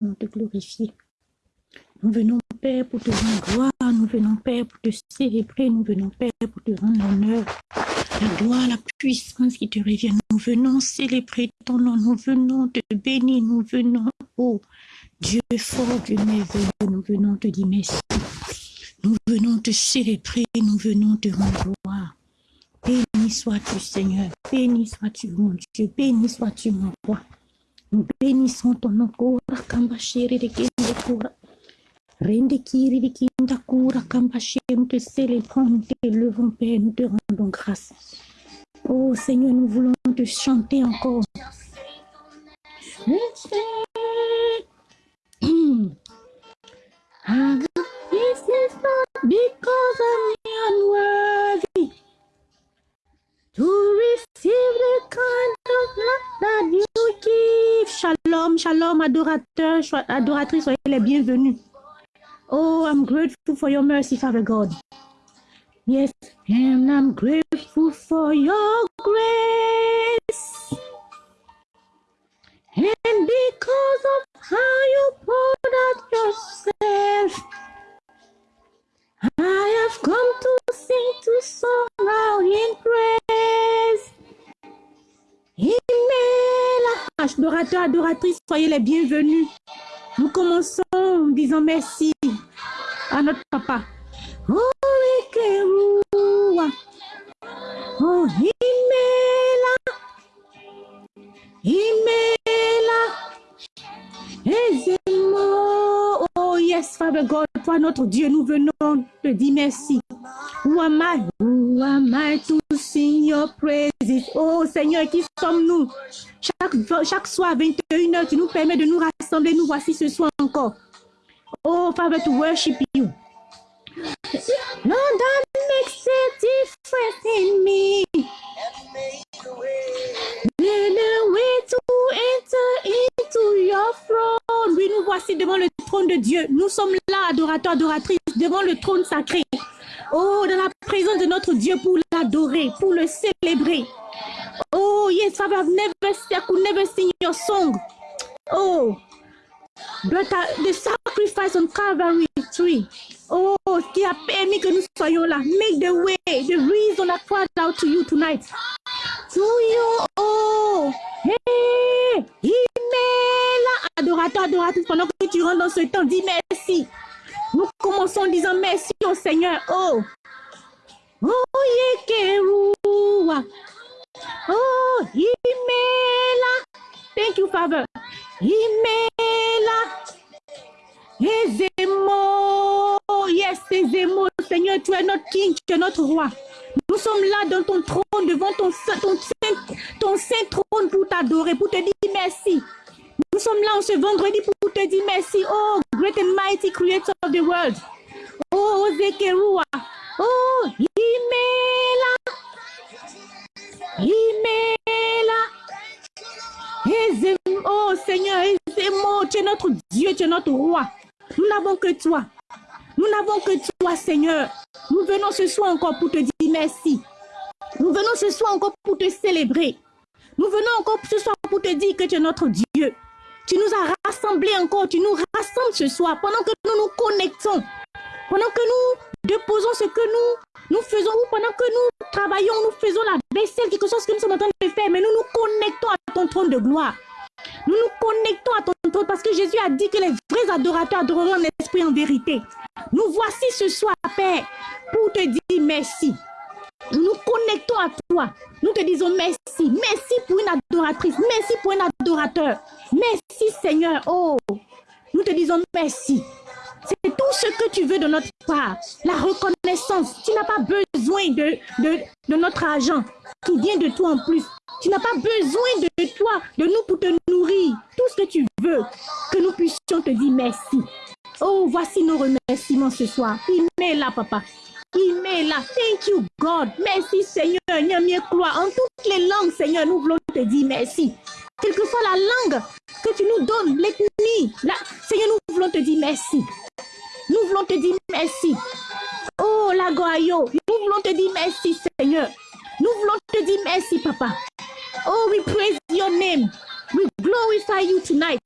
venons te glorifier. Nous venons, Père, pour te rendre gloire. Nous venons, Père, pour te célébrer. Nous venons, Père, pour te rendre l'honneur. La gloire, la puissance qui te revient. Nous venons célébrer ton nom. Nous venons te bénir. Nous venons, oh Dieu fort, Dieu merveilleux. Nous venons te dire merci. Nous venons te célébrer. Nous venons te rendre gloire. Béni sois-tu, Seigneur. Béni sois-tu, mon Dieu. Béni sois-tu, mon roi. Nous bénissons ton nom. Kora kamba shere de kiri de kinda kura kamba shere. Nous te célébrons, nous t'élevons, Père. Nous te rendons grâce. Oh Seigneur, nous voulons te chanter encore. to receive the kind of love that you give. Shalom, shalom, adorateur, adoratrice, soyez les bienvenus. Oh, I'm grateful for your mercy, Father God. Yes, and I'm grateful for your grace. And because of how you poured out yourself, I have come to sing to song in praise. Adorateurs, adoratrices, soyez les bienvenus. Nous commençons en disant merci à notre papa. Oh, Ekeruwa. Oh, Imela. Imela. Yes, Father God, toi, notre Dieu, nous venons te dire merci. Who am I? Who am I to sing your praises? Oh Seigneur, qui sommes-nous? Chaque, chaque soir, 21h, tu nous permets de nous rassembler. Nous voici ce soir encore. Oh, Father, to worship you. That makes a difference in me. Oui, nous voici devant le trône de Dieu. Nous sommes là, adorateurs, adoratrices, devant le trône sacré. Oh, dans la présence de notre Dieu pour l'adorer, pour le célébrer. Oh, yes, Father, I've never, I never sing your song. Oh, but uh, the sacrifice on Calvary tree. Oh, qui a permis que nous soyons là. Make the way, the reason I cried out to you tonight. To you, oh, hey, il met là. Adorateur, adoratrice, pendant que tu rentres dans ce temps, dis merci. Nous commençons en disant merci au Seigneur. Oh, oh, yekeruwa. Oh, Imela. Thank you, Father. Imela. Ezemo. Yes, Ezemo. Seigneur, tu es notre King, tu es notre roi. Nous sommes là dans ton trône, devant ton, ton, ton saint trône pour t'adorer, pour te dire merci. Nous sommes là en ce vendredi pour te dire merci. Oh, great and mighty creator of the world. Oh, Zekerua. Oh, Imela. Imela. Oh Seigneur, Ezemo, tu es notre Dieu, tu es notre roi. Nous n'avons que toi. Nous n'avons que toi, Seigneur. Nous venons ce soir encore pour te dire merci. Nous venons ce soir encore pour te célébrer. Nous venons encore ce soir pour te dire que tu es notre Dieu. Tu nous as rassemblés encore, tu nous rassembles ce soir pendant que nous nous connectons. Pendant que nous déposons ce que nous, nous faisons, ou pendant que nous travaillons, nous faisons la vaisselle, quelque chose que nous sommes en train de faire, mais nous nous connectons à ton trône de gloire. Nous nous connectons à ton trône parce que Jésus a dit que les vrais adorateurs adoreront en esprit et en vérité. Nous voici ce soir, Père, pour te dire merci. Nous nous connectons à toi. Nous te disons merci. Merci pour une adoratrice. Merci pour un adorateur. Merci Seigneur. Oh, nous te disons merci. C'est tout ce que tu veux de notre part. La reconnaissance. Tu n'as pas besoin de, de, notre argent qui vient de toi en plus. Tu n'as pas besoin de toi, de nous pour te nourrir. Tout ce que tu veux, que nous puissions te dire merci. Oh, voici nos remerciements ce soir. Il met là, papa. Il met là. Thank you, God. Merci, Seigneur. En toutes les langues, Seigneur, nous voulons te dire merci. Quelle que soit la langue que tu nous donnes, l'ethnie. Seigneur, nous voulons te dire merci. Nous voulons te dire merci. Oh, la Goayo, nous voulons te dire merci, Seigneur. Nous voulons te dire merci, Papa. Oh, we praise your name. We glorify you tonight.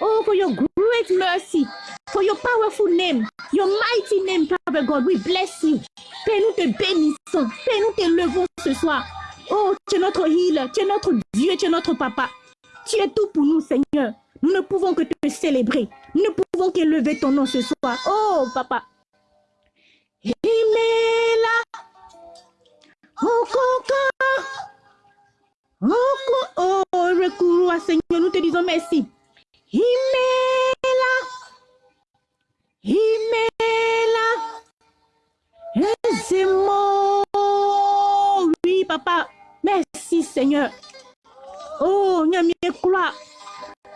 Oh, for your great mercy, for your powerful name, your mighty name, Father God. We bless you. Père, nous te bénissons. Père, nous te levons ce soir. Oh, tu es notre healer, tu es notre Dieu, tu es notre papa. Tu es tout pour nous, Seigneur. Nous ne pouvons que te célébrer. Nous ne pouvons qu'élever ton nom ce soir. Oh, papa. Imela. Oh, Oh, oh, recours à Seigneur, nous te disons merci. Imela. Imela. Laissez-moi. Oui, papa. Merci, Seigneur. Oh, Nyamie croix.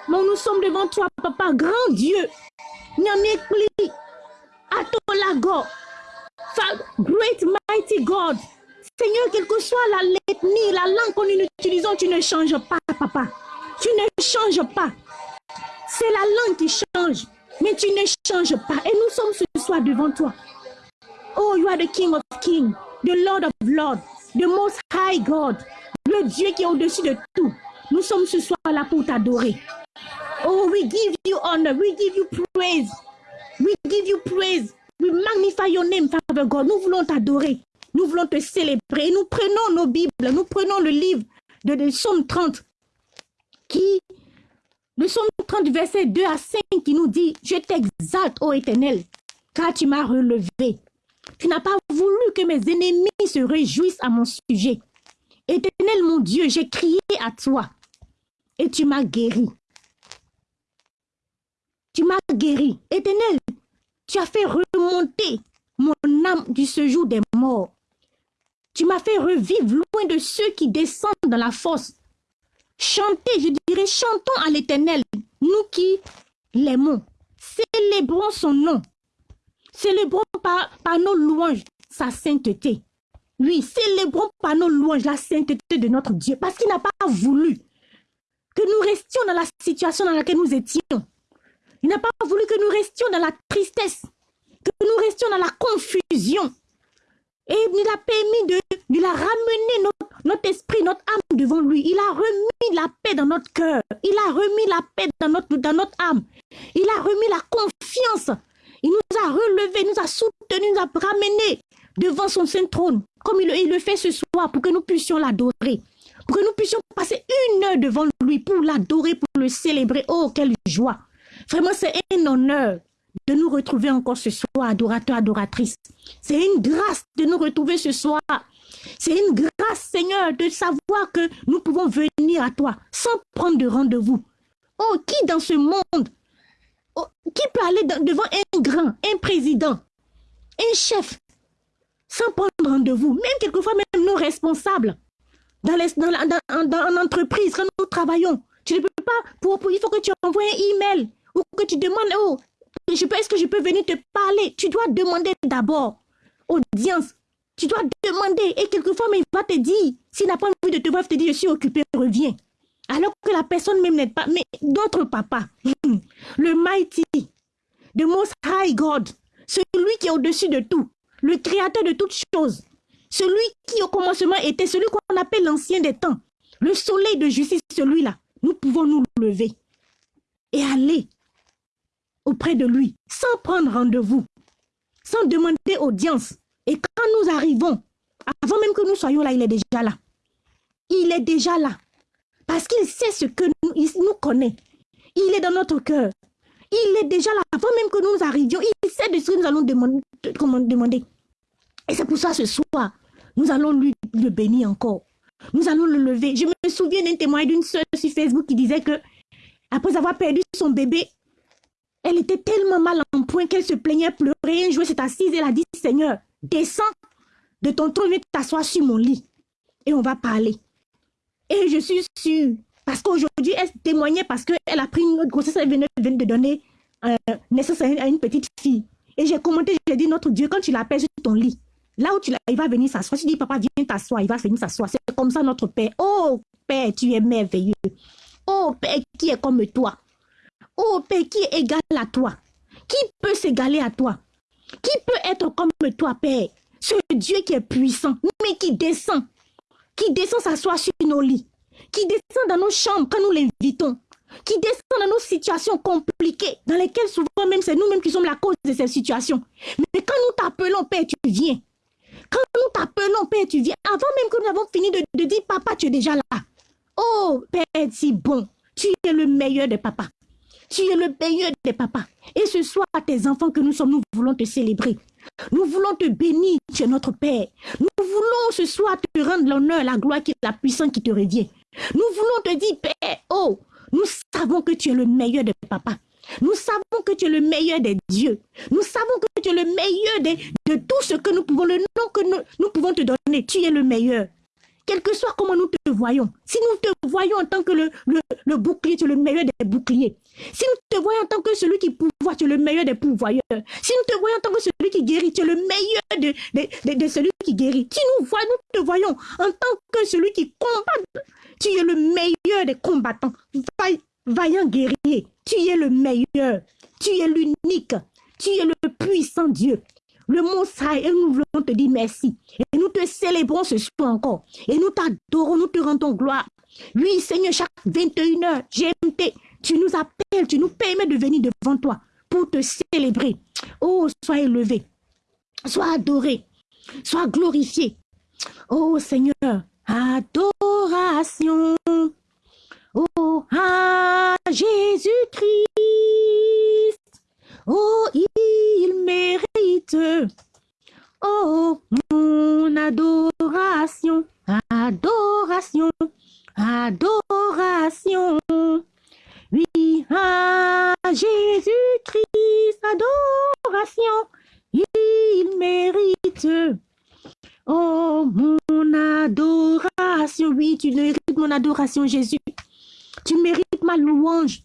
nous sommes devant toi, papa, grand Dieu. Nyamie pli. Atolago. Great mighty God. Seigneur, quelle que soit la l'ethnie, la langue qu'on utilise, tu ne changes pas, papa. Tu ne changes pas. C'est la langue qui change, mais tu ne changes pas. Et nous sommes ce soir devant toi. Oh, you are the King of Kings, the Lord of Lords, the Most High God, le Dieu qui est au-dessus de tout. Nous sommes ce soir là pour t'adorer. Oh, we give you honor, we give you praise, we give you praise, we magnify your name, Father God. Nous voulons t'adorer. Nous voulons te célébrer. Nous prenons nos Bibles, nous prenons le livre de, de Somme 30, qui, le Somme 30, verset 2 à 5, qui nous dit, je t'exalte, ô éternel, car tu m'as relevé. Tu n'as pas voulu que mes ennemis se réjouissent à mon sujet. Éternel mon Dieu, j'ai crié à toi et tu m'as guéri. Tu m'as guéri. Éternel, tu as fait remonter mon âme du séjour des morts. Tu m'as fait revivre loin de ceux qui descendent dans la fosse. Chantez, je dirais, chantons à l'Éternel, nous qui l'aimons. Célébrons son nom. Célébrons par, par nos louanges sa sainteté. Oui, célébrons par nos louanges la sainteté de notre Dieu, parce qu'il n'a pas voulu que nous restions dans la situation dans laquelle nous étions. Il n'a pas voulu que nous restions dans la tristesse, que nous restions dans la confusion. Et il a permis de, il a ramené notre, esprit, notre âme devant lui. Il a remis la paix dans notre cœur. Il a remis la paix dans notre, âme. Il a remis la confiance. Il nous a relevés, nous a soutenus, nous a ramenés devant son saint trône, comme il le fait ce soir, pour que nous puissions l'adorer. Pour que nous puissions passer une heure devant lui pour l'adorer, pour le célébrer. Oh, quelle joie. Vraiment, c'est un honneur de nous retrouver encore ce soir, adorateur, adoratrice. C'est une grâce de nous retrouver ce soir. C'est une grâce, Seigneur, de savoir que nous pouvons venir à toi sans prendre de rendez-vous. Oh, qui dans ce monde, oh, qui peut aller devant un grand, un président, un chef, sans prendre rendez-vous, même quelquefois même nos responsables, dans, les, dans, dans, dans, entreprise, quand nous travaillons, tu ne peux pas, pour, il faut que tu envoies un email ou que tu demandes, oh, est-ce que je peux venir te parler? Tu dois demander d'abord. Audience. Tu dois demander. Et quelquefois, mais il va te dire, s'il n'a pas envie de te voir, il te dit, je suis occupé, reviens. Alors que la personne même n'est pas. Mais d'autres papas, le mighty, the most high God, celui qui est au-dessus de tout, le créateur de toutes choses, celui qui au commencement était celui qu'on appelle l'ancien des temps, le soleil de justice, celui-là, nous pouvons nous lever et aller auprès de lui, sans prendre rendez-vous, sans demander audience. Et quand nous arrivons, avant même que nous soyons là, il est déjà là. Il est déjà là. Parce qu'il sait ce que nous, il nous connaît. Il est dans notre cœur. Il est déjà là. Avant même que nous arrivions, il sait de ce que nous allons demander. demander. Et c'est pour ça ce soir, nous allons lui le bénir encore. Nous allons le lever. Je me souviens d'un témoignage d'une soeur sur Facebook qui disait que, après avoir perdu son bébé, elle était tellement mal en point qu'elle se plaignait, pleurer. Un jour, s'est assise, elle a dit, Seigneur, descends de ton trône, viens t'asseoir sur mon lit. Et on va parler. Et je suis sûre, parce qu'aujourd'hui, elle témoignait parce qu'elle a pris une autre grossesse, elle venait, de donner euh, naissance à une, petite fille. Et j'ai commenté, j'ai dit, notre Dieu, quand tu l'appelles sur ton lit, là où tu il va venir s'asseoir. Tu dis, papa, viens t'asseoir, il va venir s'asseoir. C'est comme ça notre Père. Oh, Père, tu es merveilleux. Oh, Père, qui est comme toi? Oh Père, qui est égal à toi? Qui peut s'égaler à toi? Qui peut être comme toi, Père? Ce Dieu qui est puissant, mais qui descend, qui descend s'asseoir sur nos lits, qui descend dans nos chambres quand nous l'invitons, qui descend dans nos situations compliquées, dans lesquelles souvent même c'est nous-mêmes qui sommes la cause de ces situations. Mais quand nous t'appelons, Père, tu viens. Quand nous t'appelons, Père, tu viens. Avant même que nous avons fini de, dire, Papa, tu es déjà là. Oh, Père, si bon. Tu es le meilleur des papas. Tu es le meilleur des papas. Et ce soir, tes enfants que nous sommes, nous voulons te célébrer. Nous voulons te bénir, tu es notre Père. Nous voulons ce soir te rendre l'honneur, la gloire, la puissance qui te revient. Nous voulons te dire, Père, oh, nous savons que tu es le meilleur des papas. Nous savons que tu es le meilleur des dieux. Nous savons que tu es le meilleur de tout ce que nous pouvons, le nom que nous pouvons te donner. Tu es le meilleur quel que soit comment nous te voyons, si nous te voyons en tant que le, le, bouclier, tu es le meilleur des boucliers. Si nous te voyons en tant que celui qui pouvoir, tu es le meilleur des pouvoyeurs. Si nous te voyons en tant que celui qui guérit, tu es le meilleur de, de, celui qui guérit. Si nous, voyons, nous te voyons en tant que celui qui combat, tu es le meilleur des combattants. Vaillant guerrier, tu es le meilleur. Tu es l'unique. Tu es le puissant Dieu le mot et nous voulons te dire merci. Et nous te célébrons ce soir encore. Et nous t'adorons, nous te rendons gloire. Oui, Seigneur, chaque 21h, GMT, tu nous appelles, tu nous permets de venir devant toi pour te célébrer. Oh, sois élevé, sois adoré, sois glorifié. Oh Seigneur, adoration. Oh, à Jésus-Christ. Oh, il mérite. Oh, mon adoration, adoration, adoration. Oui, Jésus-Christ, adoration, il mérite. Oh, mon adoration, oui, tu mérites mon adoration, Jésus. Tu mérites ma louange.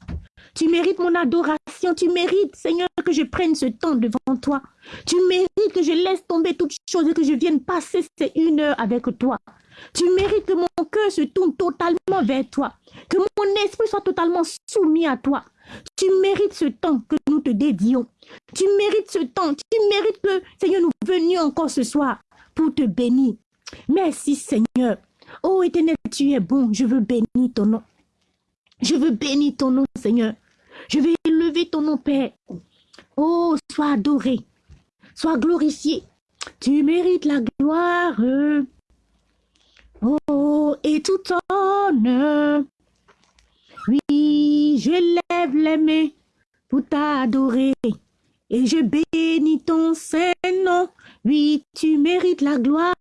Tu mérites mon adoration. Tu mérites, Seigneur, que je prenne ce temps devant toi. Tu mérites que je laisse tomber toutes choses et que je vienne passer ces une heure avec toi. Tu mérites que mon cœur se tourne totalement vers toi. Que mon esprit soit totalement soumis à toi. Tu mérites ce temps que nous te dédions. Tu mérites ce temps. Tu mérites que, Seigneur, nous venions encore ce soir pour te bénir. Merci, Seigneur. Oh éternel, tu es bon. Je veux bénir ton nom. Je veux bénir ton nom, Seigneur. Je vais élever ton nom, Père. Oh, sois adoré, sois glorifié. Tu mérites la gloire. Oh, et tout honneur. Oui, je lève les mains pour t'adorer. Et je bénis ton saint nom. Oui, tu mérites la gloire.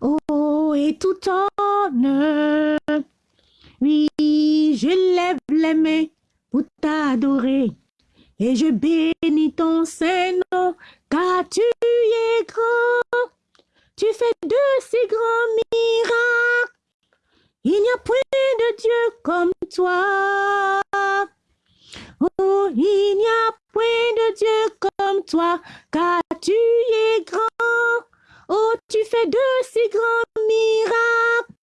Oh, et tout honneur. Oui, je lève les mains pour t'adorer. Et je bénis ton Saint-Nom, car tu es grand. Tu fais de si grands miracles. Il n'y a point de Dieu comme toi. Oh, il n'y a point de Dieu comme toi, car tu es grand. Oh, tu fais de si grands miracles.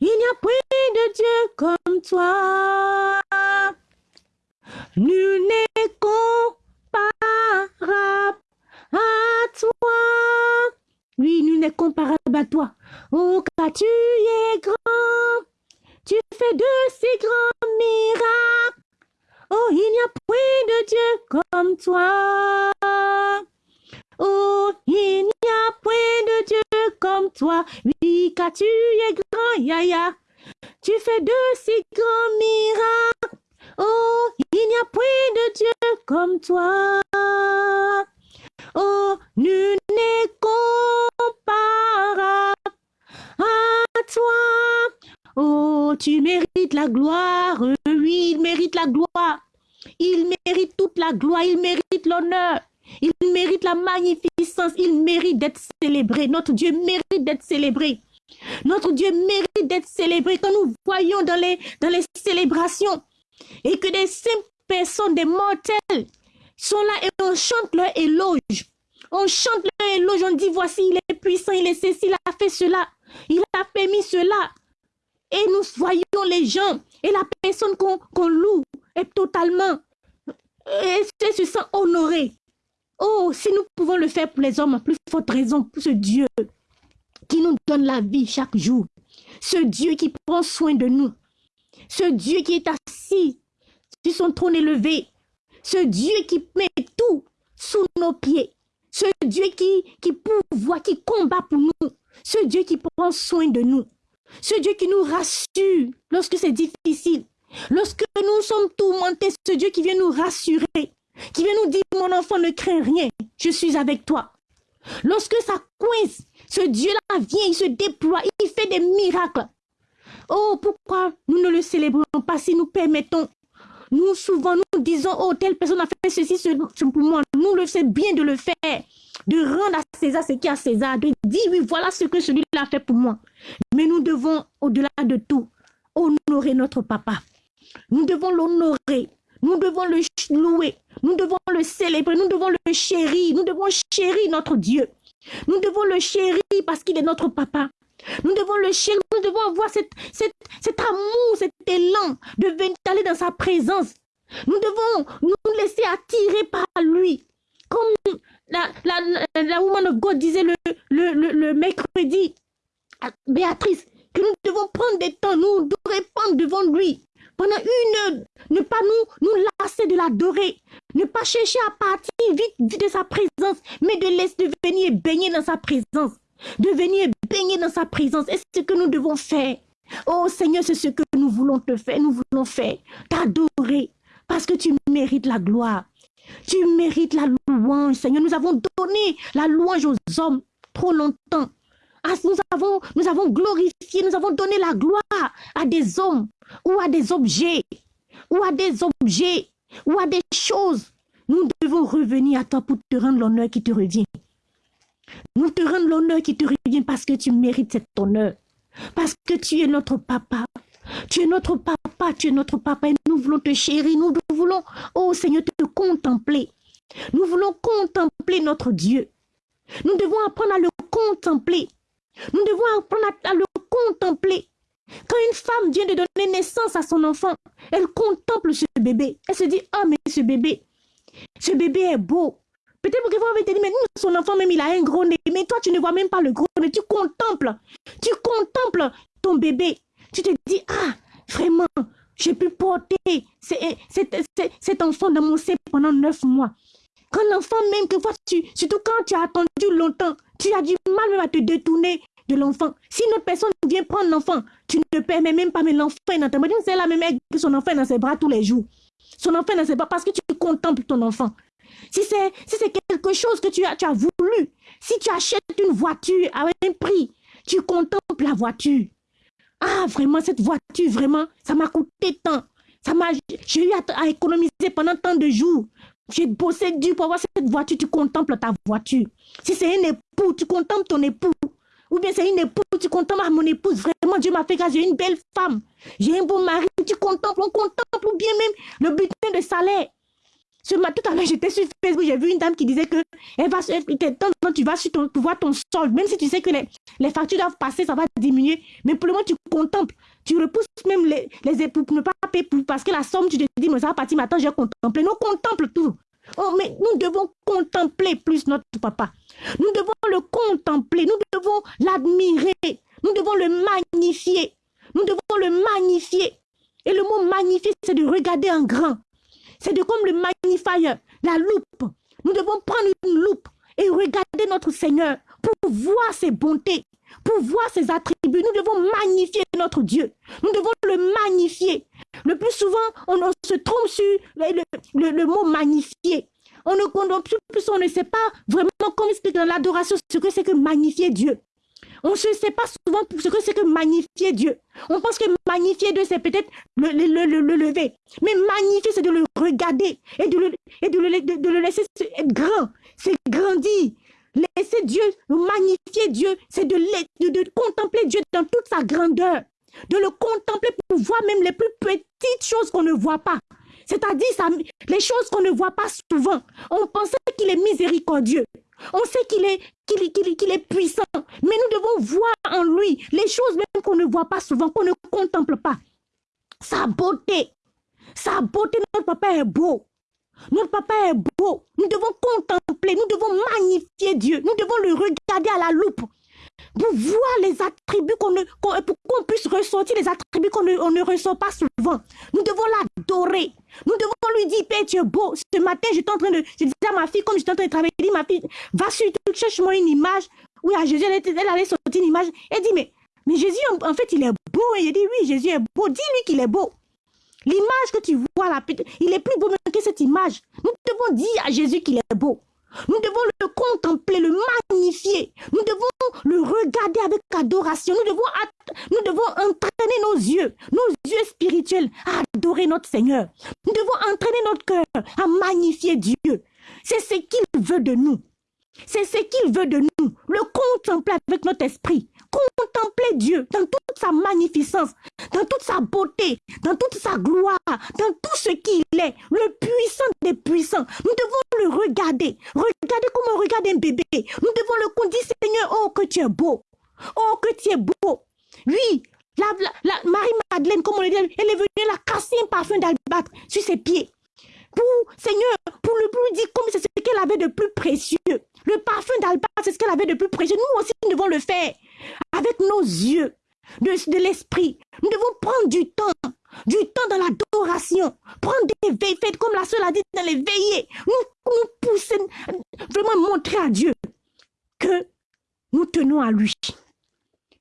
Il n'y a point de Dieu comme toi. Nul n'est comparable à toi. Oui, nul n'est comparable à toi. Oh, car tu es grand. Tu fais de si grands miracles. Oh, il n'y a point de Dieu comme toi. Oh, il n'y a point de Dieu comme toi. Oui, car tu es grand, Yaya. Tu fais de si grands miracles. Oh, il n'y a point de Dieu comme toi. Oh, nul n'est comparable à toi. Oh, tu mérites la gloire. Oui, il mérite la gloire. Il mérite toute la gloire. Il mérite l'honneur. Il mérite la magnificence. Il mérite d'être célébré. Notre Dieu mérite d'être célébré. Notre Dieu mérite d'être célébré. Quand nous voyons dans les, célébrations et que des simples personnes, des mortels, sont là et on chante leur éloge. On chante leur éloge, on dit voici, il est puissant, il est ceci, il a fait cela, il a permis cela. Et nous voyons les gens et la personne qu'on loue est totalement, et se sent honorée. Oh, si nous pouvons le faire pour les hommes, plus forte raison pour ce Dieu qui nous donne la vie chaque jour. ce Dieu qui prend soin de nous, ce Dieu qui est assis sur son trône élevé, ce Dieu qui met tout sous nos pieds, ce Dieu qui, qui pourvoit, qui combat pour nous, ce Dieu qui prend soin de nous, ce Dieu qui nous rassure lorsque c'est difficile, lorsque nous sommes tourmentés, ce Dieu qui vient nous rassurer, qui vient nous dire, mon enfant, ne crains rien, je suis avec toi. Lorsque ça coince, ce Dieu-là vient, il se déploie, il fait des miracles. Oh, pourquoi nous ne le célébrons pas si nous permettons? Nous, souvent, nous disons, oh, telle personne a fait ceci, c'est pour moi. Nous le savons bien de le faire, de rendre à César ce qui est à César, de dire, oui, voilà ce que celui-là a fait pour moi. Mais nous devons, au-delà de tout, honorer notre papa. Nous devons l'honorer. Nous devons le louer. Nous devons le célébrer. Nous devons le chérir. Nous devons chérir notre Dieu. Nous devons le chérir parce qu'il est notre papa. Nous devons le chérir, nous devons avoir cet, amour, cet élan de venir aller dans sa présence. Nous devons nous laisser attirer par lui. Comme la, la, la, woman of God disait le, le, le, mercredi, Béatrice, que nous devons prendre des temps, nous, de répandre devant lui. Pendant une heure, ne pas nous, nous de l'adorer, ne pas chercher à partir vite, de sa présence, mais de laisser venir baigner dans sa présence de venir baigner dans sa présence. Et c'est ce que nous devons faire. Oh Seigneur, c'est ce que nous voulons te faire. Nous voulons faire, t'adorer, parce que tu mérites la gloire. Tu mérites la louange, Seigneur. Nous avons donné la louange aux hommes trop longtemps. Ah, nous avons glorifié, nous avons donné la gloire à des hommes ou à des objets, ou à des objets, ou à des choses. Nous devons revenir à toi pour te rendre l'honneur qui te revient. Nous te rendons l'honneur qui te revient parce que tu mérites cet honneur. Parce que tu es notre papa. Tu es notre papa, tu es notre papa et nous voulons te chérir. Nous voulons, oh Seigneur, te contempler. Nous voulons contempler notre Dieu. Nous devons apprendre à le contempler. Nous devons apprendre à, le contempler. Quand une femme vient de donner naissance à son enfant, elle contemple ce bébé. Elle se dit, ah, mais ce bébé, ce bébé est beau. Peut-être que vous avez dit, mais son enfant même, il a un gros nez. Mais toi, tu ne vois même pas le gros nez. Tu contemples. Tu contemples ton bébé. Tu te dis, ah, vraiment, j'ai pu porter cet, enfant dans mon sein pendant neuf mois. Quand l'enfant même, que tu, surtout quand tu as attendu longtemps, tu as du mal même à te détourner de l'enfant. Si une autre personne vient prendre l'enfant, tu ne permets même pas, mais l'enfant dans ta main. C'est la même que son enfant dans ses bras tous les jours. Son enfant dans ses bras parce que tu contemples ton enfant si c'est si quelque chose que tu as, tu as voulu, si tu achètes une voiture à un prix, tu contemples la voiture. Ah, vraiment, cette voiture, vraiment, ça m'a coûté tant. Ça m'a, j'ai eu à, économiser pendant tant de jours. J'ai bossé dur pour avoir cette voiture, tu contemples ta voiture. Si c'est un époux, tu contemples ton époux. Ou bien c'est une épouse, tu contemples mon épouse. Vraiment, Dieu m'a fait grâce, j'ai une belle femme. J'ai un beau mari, tu contemples, on contemple. Ou bien même le butin de salaire. Ce matin, tout à l'heure, j'étais sur Facebook, j'ai vu une dame qui disait que elle va, quand tu vas sur ton, pour voir ton solde, même si tu sais que les, factures doivent passer, ça va diminuer. Mais pour le moment, tu contemples. Tu repousses même les, les époux pour ne pas payer parce que la somme, tu te dis, mais ça va partir maintenant, j'ai contemplé. Nous contemple tout. Oh, mais nous devons contempler plus notre papa. Nous devons le contempler. Nous devons l'admirer. Nous devons le magnifier. Nous devons le magnifier. Et le mot magnifier, c'est de regarder en grand. C'est de comme le magnifier, la loupe. Nous devons prendre une loupe et regarder notre Seigneur pour voir ses bontés, pour voir ses attributs. Nous devons magnifier notre Dieu. Nous devons le magnifier. Le plus souvent, on, se trompe sur le, mot magnifier. On ne, on, plus, on ne sait pas vraiment comment expliquer dans l'adoration ce que c'est que magnifier Dieu. On ne sait pas souvent ce que c'est que magnifier Dieu. On pense que magnifier Dieu, c'est peut-être le, le, lever. Mais magnifier, c'est de le regarder et de le, et de le, laisser être grand. C'est grandir. Laisser Dieu, magnifier Dieu, c'est de, de, contempler Dieu dans toute sa grandeur. De le contempler pour voir même les plus petites choses qu'on ne voit pas. C'est-à-dire les choses qu'on ne voit pas souvent. On pensait qu'il est miséricordieux. On sait qu'il est, qu'il est puissant, mais nous devons voir en lui les choses même qu'on ne voit pas souvent, qu'on ne contemple pas. Sa beauté, sa beauté, notre papa est beau. Notre papa est beau. Nous devons contempler, nous devons magnifier Dieu. Nous devons le regarder à la loupe. Pour voir les attributs qu'on ne, pour qu'on puisse ressortir les attributs qu'on ne, ressort pas souvent. Nous devons l'adorer. Nous devons lui dire, Père, tu es beau. Ce matin, j'étais en train de, je disais à ma fille, comme j'étais en train de travailler, je dis, ma fille, va sur YouTube, cherche-moi une image. Oui, à Jésus, elle, allait sortir une image. Elle dit, mais, mais Jésus, en, fait, il est beau. Et il dit, oui, Jésus est beau. Dis-lui qu'il est beau. L'image que tu vois là, il est plus beau que cette image. Nous devons dire à Jésus qu'il est beau. Nous devons le contempler, le magnifier. Nous devons le regarder avec adoration. Nous devons, nous devons entraîner nos yeux, nos yeux spirituels à adorer notre Seigneur. Nous devons entraîner notre cœur à magnifier Dieu. C'est ce qu'il veut de nous. C'est ce qu'il veut de nous. Le contempler avec notre esprit. Contempler Dieu dans toute sa magnificence, dans toute sa beauté, dans toute sa gloire, dans tout ce qu'il est, le puissant des puissants. Nous devons regarder. Regardez comme on regarde un bébé. Nous devons le dire, Seigneur, oh que tu es beau. Oh que tu es beau. Oui, la, Marie-Madeleine, comme on le dit, elle est venue la casser un parfum d'albâtre sur ses pieds. Pour, Seigneur, pour le dire comme c'est ce qu'elle avait de plus précieux. Le parfum d'albâtre, c'est ce qu'elle avait de plus précieux. Nous aussi, nous devons le faire avec nos yeux de, l'esprit. Nous devons prendre du temps, du temps dans l'adoration, prendre des veilles faites comme la seule a dit dans les veillées. Nous, nous pousser, vraiment montrer à Dieu que nous tenons à lui.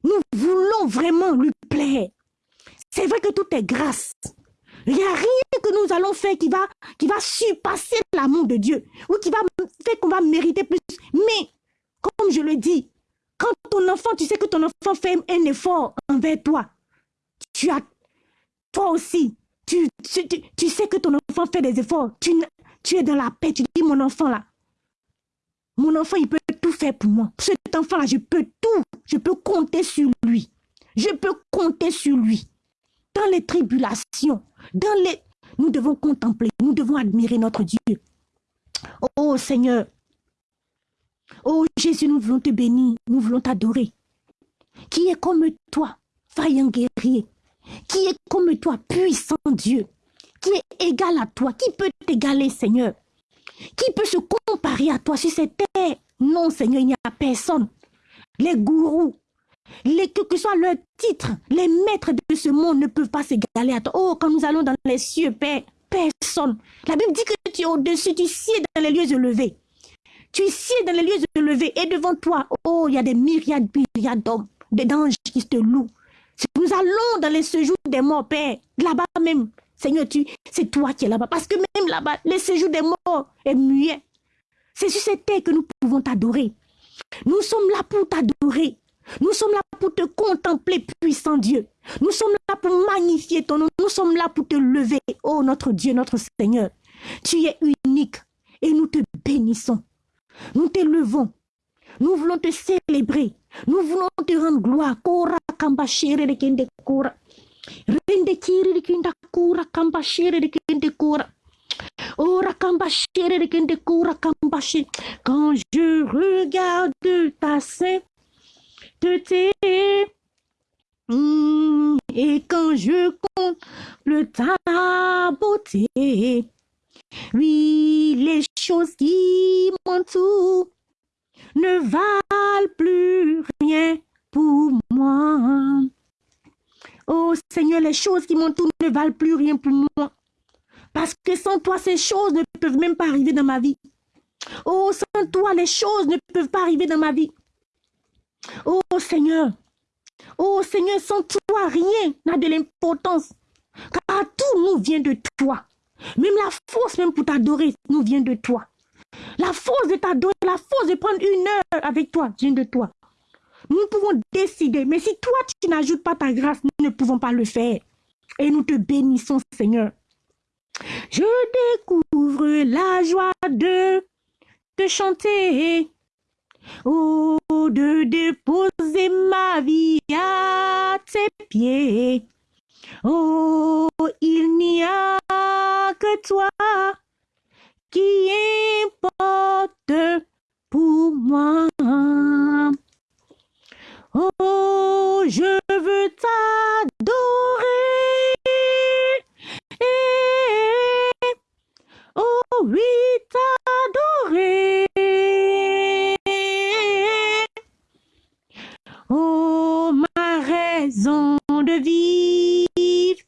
Nous voulons vraiment lui plaire. C'est vrai que tout est grâce. Il n'y a rien que nous allons faire qui va, qui va surpasser l'amour de Dieu ou qui va faire qu'on va mériter plus. Mais, comme je le dis, quand ton enfant, tu sais que ton enfant fait un effort envers toi, tu as, aussi, tu, sais que ton enfant fait des efforts, tu, tu es dans la paix, tu dis, mon enfant là, mon enfant, il peut tout faire pour moi. Cet enfant-là, je peux tout, je peux compter sur lui. Je peux compter sur lui. Dans les tribulations, dans les... Nous devons contempler, nous devons admirer notre Dieu. Oh Seigneur, oh Jésus, nous voulons te bénir, nous voulons t'adorer. Qui est comme toi, vaillant guerrier, qui est comme toi, puissant Dieu, qui est égal à toi, qui peut t'égaler, Seigneur, qui peut se comparer à toi sur cette terre. Non, Seigneur, il n'y a personne. Les gourous, les, que, que soit leur titre, les maîtres de ce monde ne peuvent pas s'égaler à toi. Oh, quand nous allons dans les cieux, Père, personne. La Bible dit que tu es au-dessus, tu sieds dans les lieux élevés. Tu sieds dans les lieux élevés et devant toi, oh, il y a des myriades, myriades d'hommes, d'anges qui te louent. Nous allons dans les séjours des morts, Père, là-bas même. Seigneur, c'est toi qui es là-bas. Parce que même là-bas, le séjour des morts est muet. C'est sur cette terre que nous pouvons t'adorer. Nous sommes là pour t'adorer. Nous sommes là pour te contempler, puissant Dieu. Nous sommes là pour magnifier ton nom. Nous sommes là pour te lever, oh notre Dieu, notre Seigneur. Tu es unique et nous te bénissons. Nous t'élevons. Nous voulons te célébrer. Nous voulons te rendre gloire. Kamba de kende kora. Rende kiri de kende kora kamba de kende kora. Ora kamba de kende kora kamba Quand je regarde ta sainte Mmh, et quand je compte le ta beauté, oui, les choses qui m'entourent ne valent plus rien pour moi. Oh Seigneur, les choses qui m'entourent ne valent plus rien pour moi. Parce que sans toi, ces choses ne peuvent même pas arriver dans ma vie. Oh, sans toi, les choses ne peuvent pas arriver dans ma vie. Oh Seigneur, oh Seigneur, sans toi, rien n'a de l'importance. Car tout nous vient de toi. Même la force, même pour t'adorer, nous vient de toi. La force de t'adorer, la force de prendre une heure avec toi vient de toi. Nous pouvons décider, mais si toi, tu n'ajoutes pas ta grâce, nous ne pouvons pas le faire. Et nous te bénissons, Seigneur. Je découvre la joie de te chanter Oh, de déposer ma vie à tes pieds. Oh, il n'y a que toi qui importe pour moi. Oh, je veux t'adorer. Eh, oh oui, t'adorer. Oh, ma raison de vivre.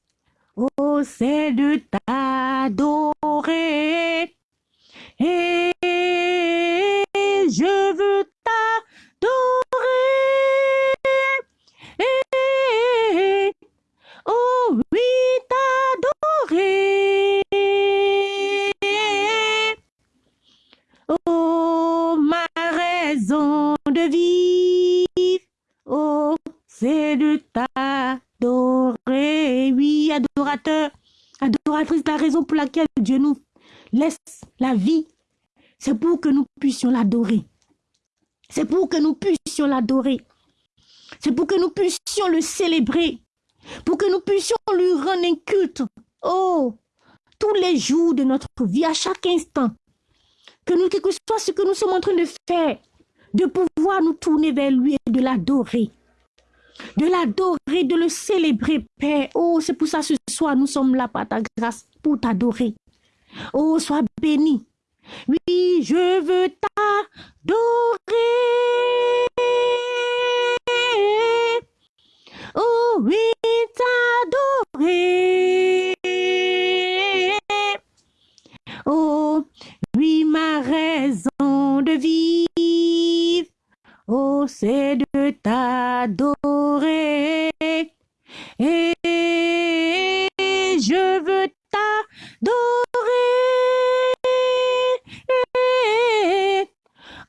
Oh, c'est de ta c'est de t'adorer. Oui, adorateur, adoratrice, la raison pour laquelle Dieu nous laisse la vie, c'est pour que nous puissions l'adorer. C'est pour que nous puissions l'adorer. C'est pour que nous puissions le célébrer. Pour que nous puissions lui rendre un culte. Oh, tous les jours de notre vie, à chaque instant. Que nous, quel que soit ce que nous sommes en train de faire, de pouvoir nous tourner vers lui et de l'adorer. De l'adorer, de le célébrer, Père. Oh, c'est pour ça ce soir, nous sommes là par ta grâce, pour t'adorer. Oh, sois béni. Oui, je veux t'adorer. Oh oui, t'adorer. Oh oui, ma raison de vivre. Oh, c'est de t'adorer. Et je veux t'adorer.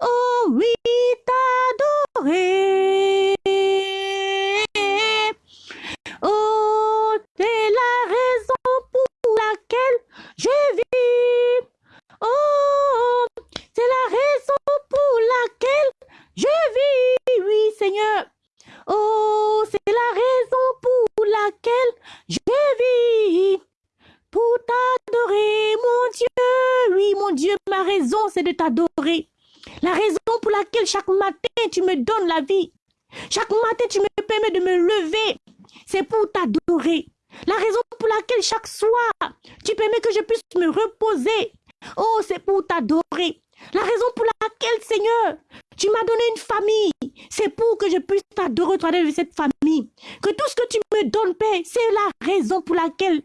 Oh oui, t'adorer. Oh, c'est la raison pour laquelle je vis. Oh, c'est la raison pour laquelle je vis. Oui, Seigneur. Oh, c'est la raison pour laquelle je vis. Pour t'adorer, mon Dieu. Oui, mon Dieu, ma raison, c'est de t'adorer. La raison pour laquelle chaque matin tu me donnes la vie, chaque matin tu me permets de me lever, c'est pour t'adorer. La raison pour laquelle chaque soir tu permets que je puisse me reposer, oh, c'est pour t'adorer. La raison pour laquelle, Seigneur, tu m'as donné une famille, c'est pour que je puisse t'adorer au travers de cette famille. Que tout ce que tu me donnes, Père, c'est la raison pour laquelle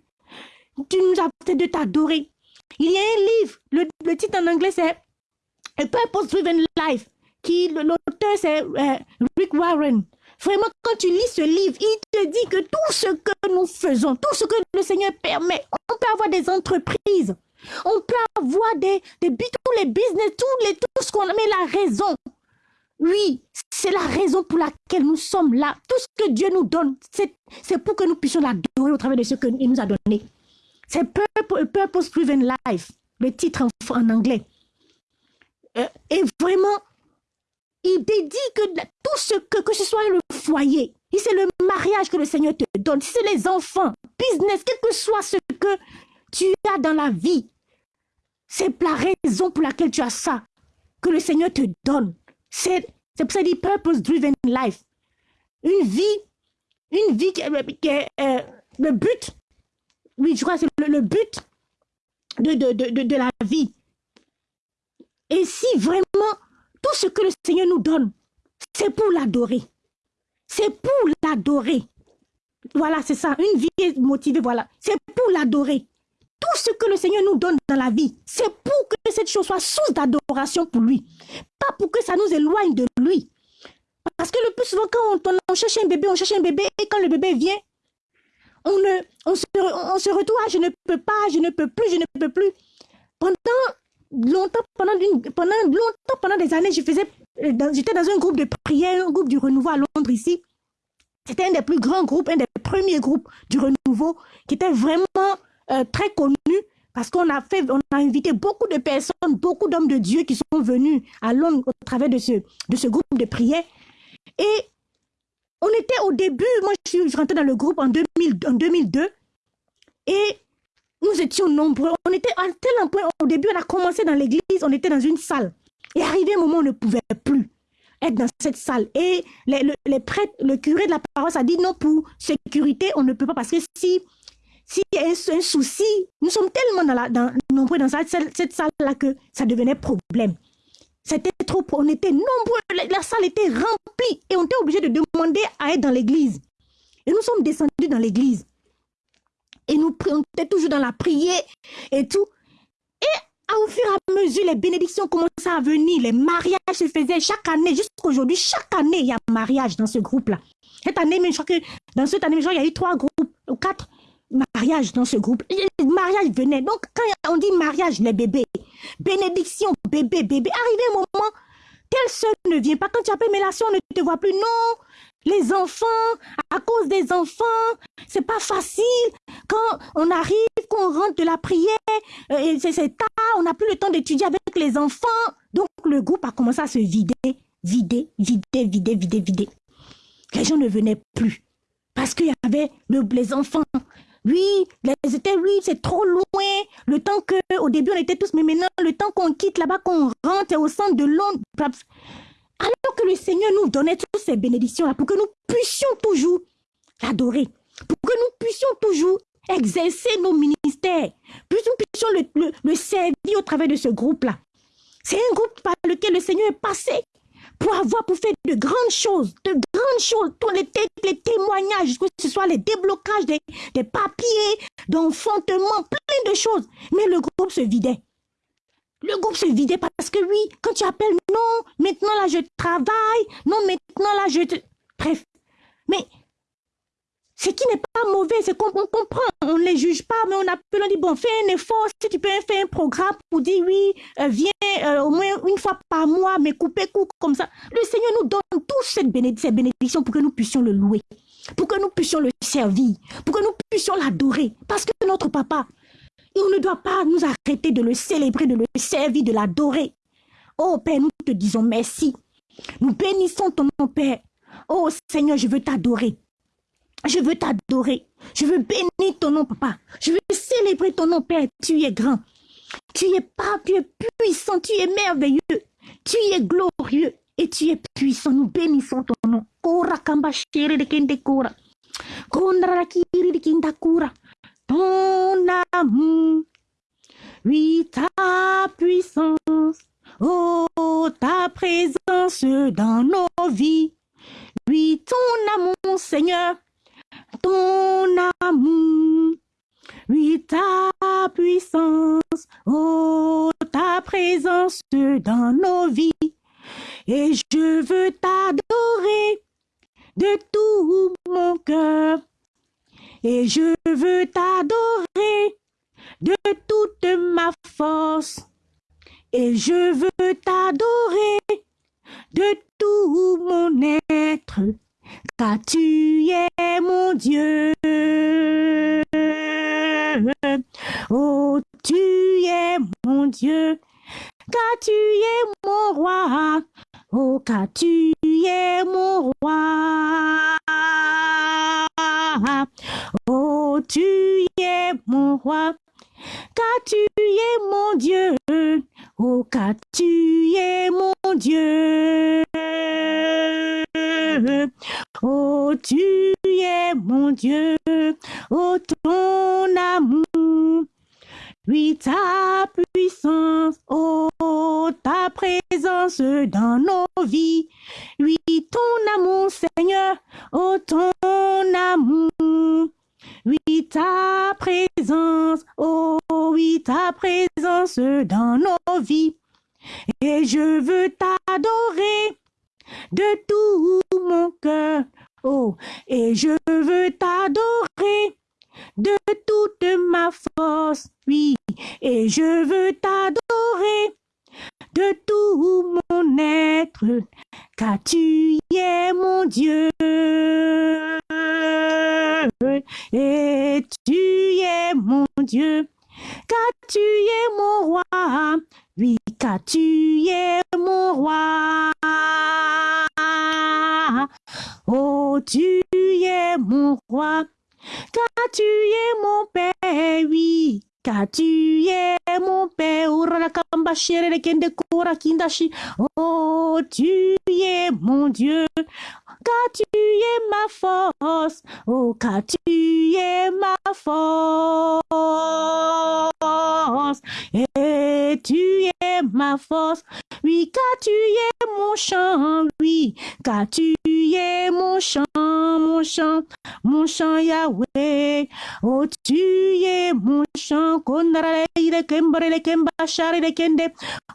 tu nous as fait de t'adorer. Il y a un livre, le, le titre en anglais c'est a Purpose Driven Life, qui l'auteur c'est euh, Rick Warren. Vraiment, quand tu lis ce livre, il te dit que tout ce que nous tout ce que le Seigneur permet, on peut avoir des entreprises, on peut avoir des, des tous les business, tous les, tout ce qu'on a, mais la raison, oui, c'est la raison pour laquelle nous sommes là. Tout ce que Dieu nous donne, c'est pour que nous puissions l'adorer au travers de ce qu'il nous a donné. C'est Purpose Driven Life, le titre en anglais. Euh, et vraiment, il dédie que tout ce que, que ce soit le foyer, si c'est le mariage que le Seigneur te donne, si c'est les enfants, business, quel que soit ce que tu as dans la vie, c'est la raison pour laquelle tu as ça, que le Seigneur te donne. C'est pour ça dit purpose driven life. Une vie, une vie qui, est euh, le but, oui, je crois que c'est le, but de, de, de, de la vie. Et si vraiment tout ce que le Seigneur nous donne, c'est pour l'adorer. C'est pour l'adorer. Voilà, c'est ça. Une vie motivée, voilà. C'est pour l'adorer. Tout ce que le Seigneur nous donne dans la vie, c'est pour que cette chose soit source d'adoration pour lui. Pas pour que ça nous éloigne de lui. Parce que le plus souvent, quand on, cherche un bébé, on cherche un bébé, et quand le bébé vient, on, on, se, on retrouve, je ne peux pas, je ne peux plus, je ne peux plus. Pendant longtemps, pendant, pendant pendant des années, euh, j'étais dans un groupe de prière, un groupe du renouveau à Londres ici. C'était un des plus grands groupes, un des premiers groupes du renouveau qui était vraiment euh, très connu parce qu'on a fait, on a invité beaucoup de personnes, beaucoup d'hommes de Dieu qui sont venus à Londres au travers de ce, de ce groupe de prière. Et on était au début, moi je suis rentrée dans le groupe en, 2000, en 2002 et nous étions nombreux. On était à tel point, au début, on a commencé dans l'église, on était dans une salle. Et arrivé un moment, on ne pouvait plus être dans cette salle. Et les, prêtres, le curé de la paroisse a dit non, pour sécurité, on ne peut pas parce que si s'il y a un, souci, nous sommes tellement dans la, dans, nombreux dans cette, salle-là que ça devenait problème. C'était trop, on était nombreux, la, salle était remplie et on était obligé de demander à être dans l'église. Et nous sommes descendus dans l'église et nous on était toujours dans la prière et tout. Et au fur et à mesure, les bénédictions commençaient à venir, les mariages se faisaient chaque année, jusqu'à aujourd'hui, chaque année, il y a mariage dans ce groupe-là. Cette année, je crois que dans cette année, il y a eu trois groupes, ou quatre mariages dans ce groupe. Les mariages venaient. Donc, quand on dit mariage, les bébés, bénédiction, bébé, bébé, arrivé un moment, tel seul ne vient pas. Quand tu appelles, là, on ne te voit plus. Non, les enfants, à cause des enfants, c'est pas facile. Quand on arrive, qu'on rentre de la prière, euh, c'est tard, on n'a plus le temps d'étudier avec les enfants. Donc le groupe a commencé à se vider, vider, vider, vider, vider, vider. Les gens ne venaient plus parce qu'il y avait les enfants. Oui, les étaient, oui, c'est trop loin. Le temps que, au début, on était tous, mais maintenant, le temps qu'on quitte là-bas, qu'on rentre au centre de Londres. Alors que le Seigneur nous donnait toutes ces bénédictions-là pour que nous puissions toujours l'adorer, pour que nous puissions toujours exercer nos ministères, que nous puissions le, le servir au travers de ce groupe-là. C'est un groupe par lequel le Seigneur est passé pour avoir, pour faire de grandes choses, de grandes choses, tous les, les témoignages, que ce soit les déblocages des, des papiers, d'enfantement, plein de choses. Mais le groupe se vidait. Le groupe se vidait parce que oui, quand tu appelles, non, maintenant là je travaille, non, maintenant là je... Bref. Mais ce qui n'est pas mauvais, c'est qu'on comprend, on ne les juge pas, mais on appelle, on dit, bon, fais un effort, si tu peux faire un programme pour dire, oui, euh, viens euh, au moins une fois par mois, mais couper coup comme ça. Le Seigneur nous donne tous cette bénédiction, pour que nous puissions le louer, pour que nous puissions le servir, pour que nous puissions l'adorer, parce que notre papa, on ne doit pas nous arrêter de le célébrer, de le servir, de l'adorer. Oh Père, nous te disons merci. Nous bénissons ton nom, Père. Oh Seigneur, je veux t'adorer. Je veux t'adorer. Je veux bénir ton nom, papa. Je veux célébrer ton nom, Père. Tu es grand. Tu es pas, tu es puissant, tu es merveilleux. Tu es glorieux et tu es puissant. Nous bénissons ton nom. Kora kamba de kende kora. Kiri de kinda. Ton amour. Oui, ta puissance. Oh, ta présence dans nos vies. Oui, ton amour, Seigneur ton amour, oui ta puissance, oh ta présence Oh, tu es mon Dieu, car tu es ma force. Oh, car tu es ma force. Et tu es ma force. Oui, car tu es mon chant. Oui, car tu es mon chant, mon chant, mon chant Yahweh. Oh, tu es mon chant.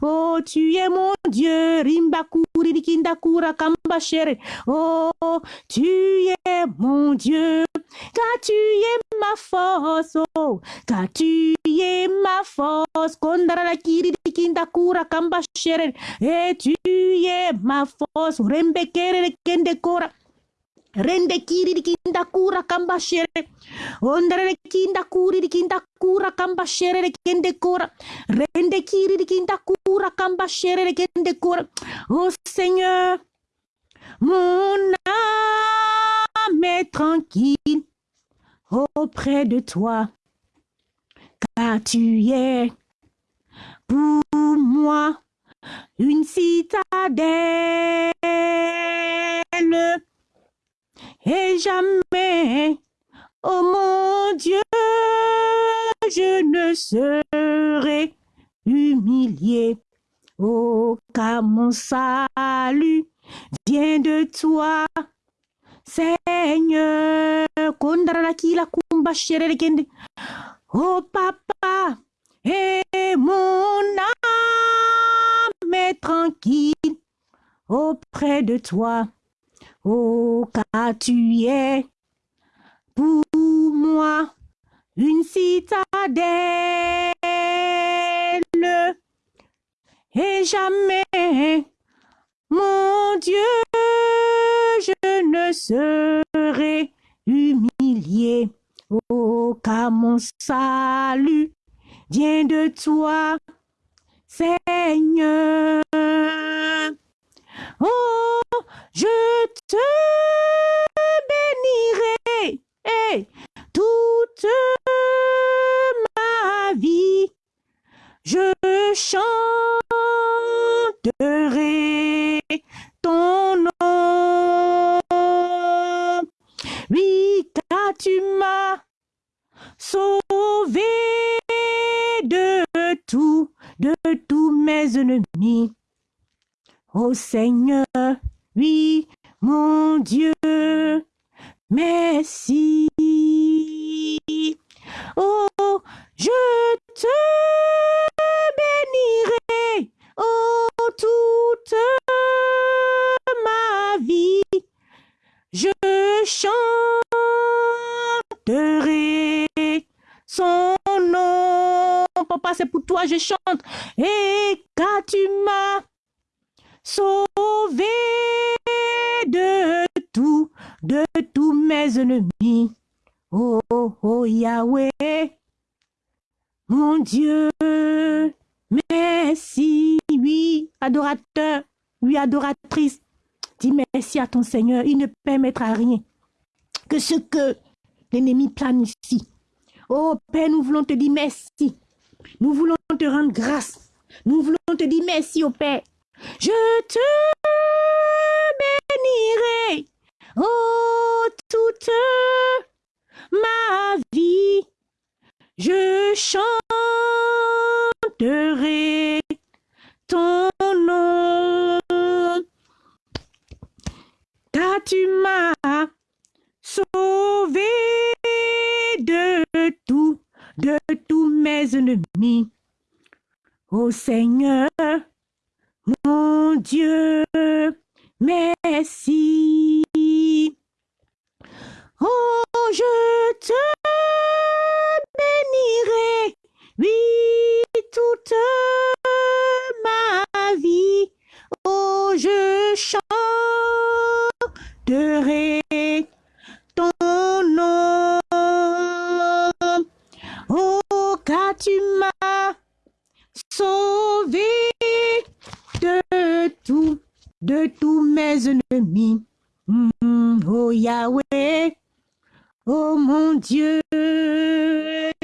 Oh, tu es mon Dieu. Rimbakuri kindakura kambashere. Oh, tu es mon Dieu. Car tu es ma force. Oh, car tu es ma force. Kondara kiri kindakura kambashere. Et tu es ma force. Rembekere kende kora. Rende kiri kinda kura kamba shere. Ondere kinda kuri kinda kura kamba shere de kende kura. Rende kiri kinda kura kamba shere de kende kura. Oh Seigneur, mon âme est tranquille auprès de toi. Car tu es pour moi une citadelle et jamais, oh mon Dieu, je ne serai humilié. Oh, car mon salut vient de toi, Seigneur. Oh papa, et mon âme tranquille auprès de toi. Oh, car tu es pour moi une citadelle et jamais, mon Dieu, je ne serai humilié. Oh, car mon salut vient de toi, Oh, je te bénirai et toute ma vie. Je chanterai ton nom. Oui, car tu m'as sauvé de tout, de tous mes ennemis. Ô Seigneur, oui, mon Dieu, merci. Oh, je te bénirai, oh, toute ma vie. Je chanterai son Papa, c'est pour toi, je chante. Et quand tu m'as sauvé de tout, de tous mes ennemis. Oh, oh, Yahweh, mon Dieu, merci, oui, adorateur, oui, adoratrice. Dis merci à ton Seigneur, il ne permettra rien que ce que l'ennemi planifie. Oh Père, nous voulons te dire merci. Nous voulons te rendre grâce. Nous voulons te dire merci, au Père. Je te bénirai, oh, toute ma vie. Je chanterai ton nom. Car tu m'as sauvé de tout, de tous mes ennemis. Ô Seigneur, mon Dieu, merci. Oh, je te bénirai, oui, toute ma vie. Oh, je chanterai tu m'as sauvé de tout, de tous mes ennemis. Mm, oh Yahweh, oh mon Dieu,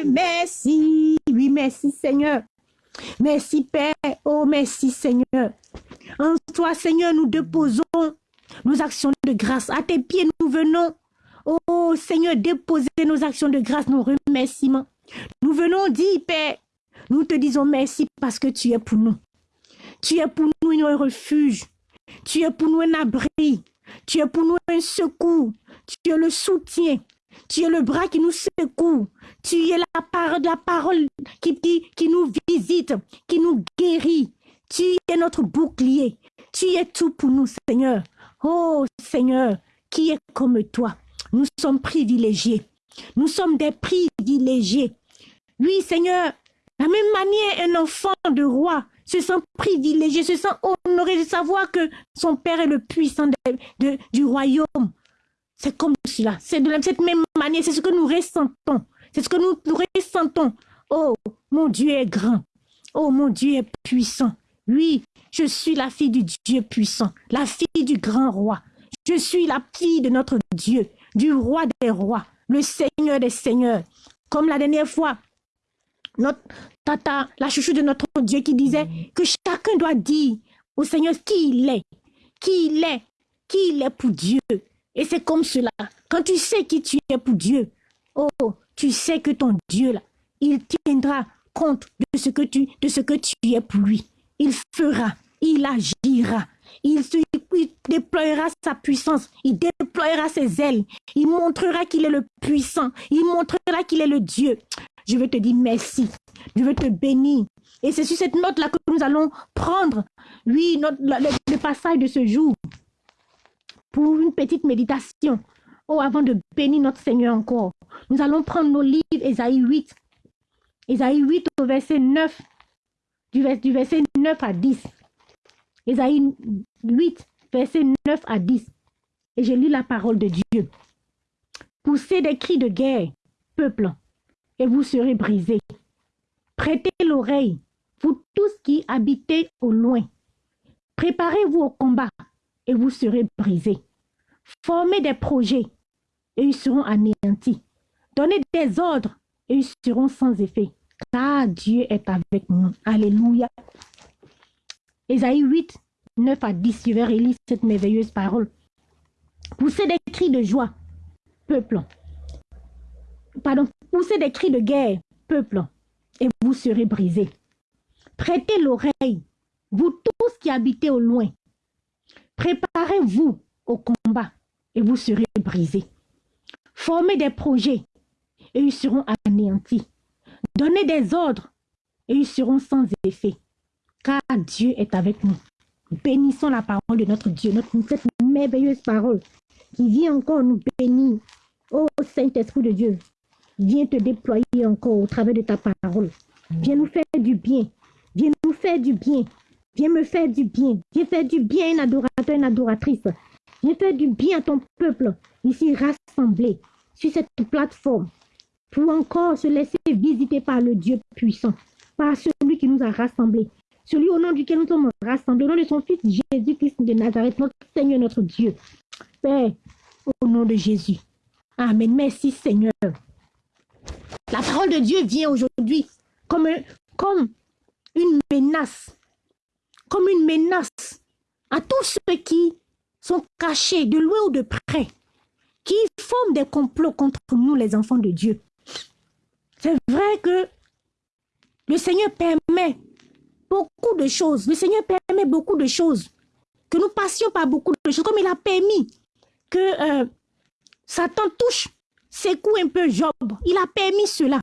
merci, oui, merci Seigneur. Merci Père, oh merci Seigneur. En toi Seigneur, nous déposons nos actions de grâce. À tes pieds, nous venons. Oh Seigneur, déposer nos actions de grâce, nos remerciements. Nous venons dire, Père, nous te disons merci parce que tu es pour nous. Tu es pour nous un refuge. Tu es pour nous un abri. Tu es pour nous un secours. Tu es le soutien. Tu es le bras qui nous secoue. Tu es la parole, la parole qui nous visite, qui nous guérit. Tu es notre bouclier. Tu es tout pour nous, Seigneur. Oh Seigneur, qui est comme toi? Nous sommes privilégiés. Nous sommes des privilégiés. Oui, Seigneur, la même manière, un enfant de roi se sent privilégié, se sent honoré de savoir que son Père est le puissant du royaume. C'est comme cela. C'est de cette même manière. C'est ce que nous ressentons. C'est ce que nous ressentons. Oh, mon Dieu est grand. Oh, mon Dieu est puissant. Oui, je suis la fille du Dieu puissant, la fille du grand roi. Je suis la fille de notre Dieu, du roi des rois, le Seigneur des seigneurs. Comme la dernière fois, notre tata, la chouchou de notre Dieu qui disait que chacun doit dire au Seigneur qui il est, qui il est, qui il est pour Dieu. Et c'est comme cela. Quand tu sais qui tu es pour Dieu, oh, tu sais que ton Dieu, là, il tiendra compte de ce que tu, de ce que tu es pour lui. Il fera, il agira, il, il déploiera sa puissance, il déploiera ses ailes, il montrera qu'il est le puissant, il montrera qu'il est le Dieu. Je veux te dire merci, je veux te bénir. Et c'est sur cette note-là que nous allons prendre, oui, le, passage de ce jour pour une petite méditation. Oh, avant de bénir notre Seigneur encore, nous allons prendre nos livres, Ésaïe 8. Ésaïe 8 au verset 9, du, du verset 9 à 10. Ésaïe 8, verset 9 à 10. Et je lis la parole de Dieu. Poussez des cris de guerre, peuple, et vous serez brisés. Prêtez l'oreille, vous tous qui habitez au loin. Préparez-vous au combat, et vous serez brisés. Formez des projets, et ils seront anéantis. Donnez des ordres, et ils seront sans effet. Car Dieu est avec nous. Alléluia. Ésaïe 8, 9 à 10, je vais relire cette merveilleuse parole. Poussez des cris de joie, peuple. Pardon, poussez des cris de guerre, peuple, et vous serez brisés. Prêtez l'oreille, vous tous qui habitez au loin. Préparez-vous au combat, et vous serez brisés. Formez des projets, et ils seront anéantis. Donnez des ordres, et ils seront sans effet car Dieu est avec nous. Bénissons la parole de notre Dieu, notre, cette merveilleuse parole qui vient encore nous bénir. Oh Saint-Esprit de Dieu, viens te déployer encore au travers de ta parole. Viens nous faire du bien. Viens nous faire du bien. Viens me faire du bien. Viens faire du bien un adorateur, une adoratrice. Viens faire du bien à ton peuple ici rassemblé sur cette plateforme pour encore se laisser visiter par le Dieu puissant, par celui qui nous a rassemblés, celui au nom duquel nous sommes rassemblés, au nom de son Fils Jésus-Christ de Nazareth, notre Seigneur, notre Dieu. Père, au nom de Jésus. Amen. Merci Seigneur. La parole de Dieu vient aujourd'hui comme, comme une menace, comme une menace à tous ceux qui sont cachés de loin ou de près, qui forment des complots contre nous, les enfants de Dieu. C'est vrai que le Seigneur permet beaucoup de choses. Le Seigneur permet beaucoup de choses. Que nous passions par beaucoup de choses. Comme il a permis que euh, Satan touche, secoue un peu Job. Il a permis cela.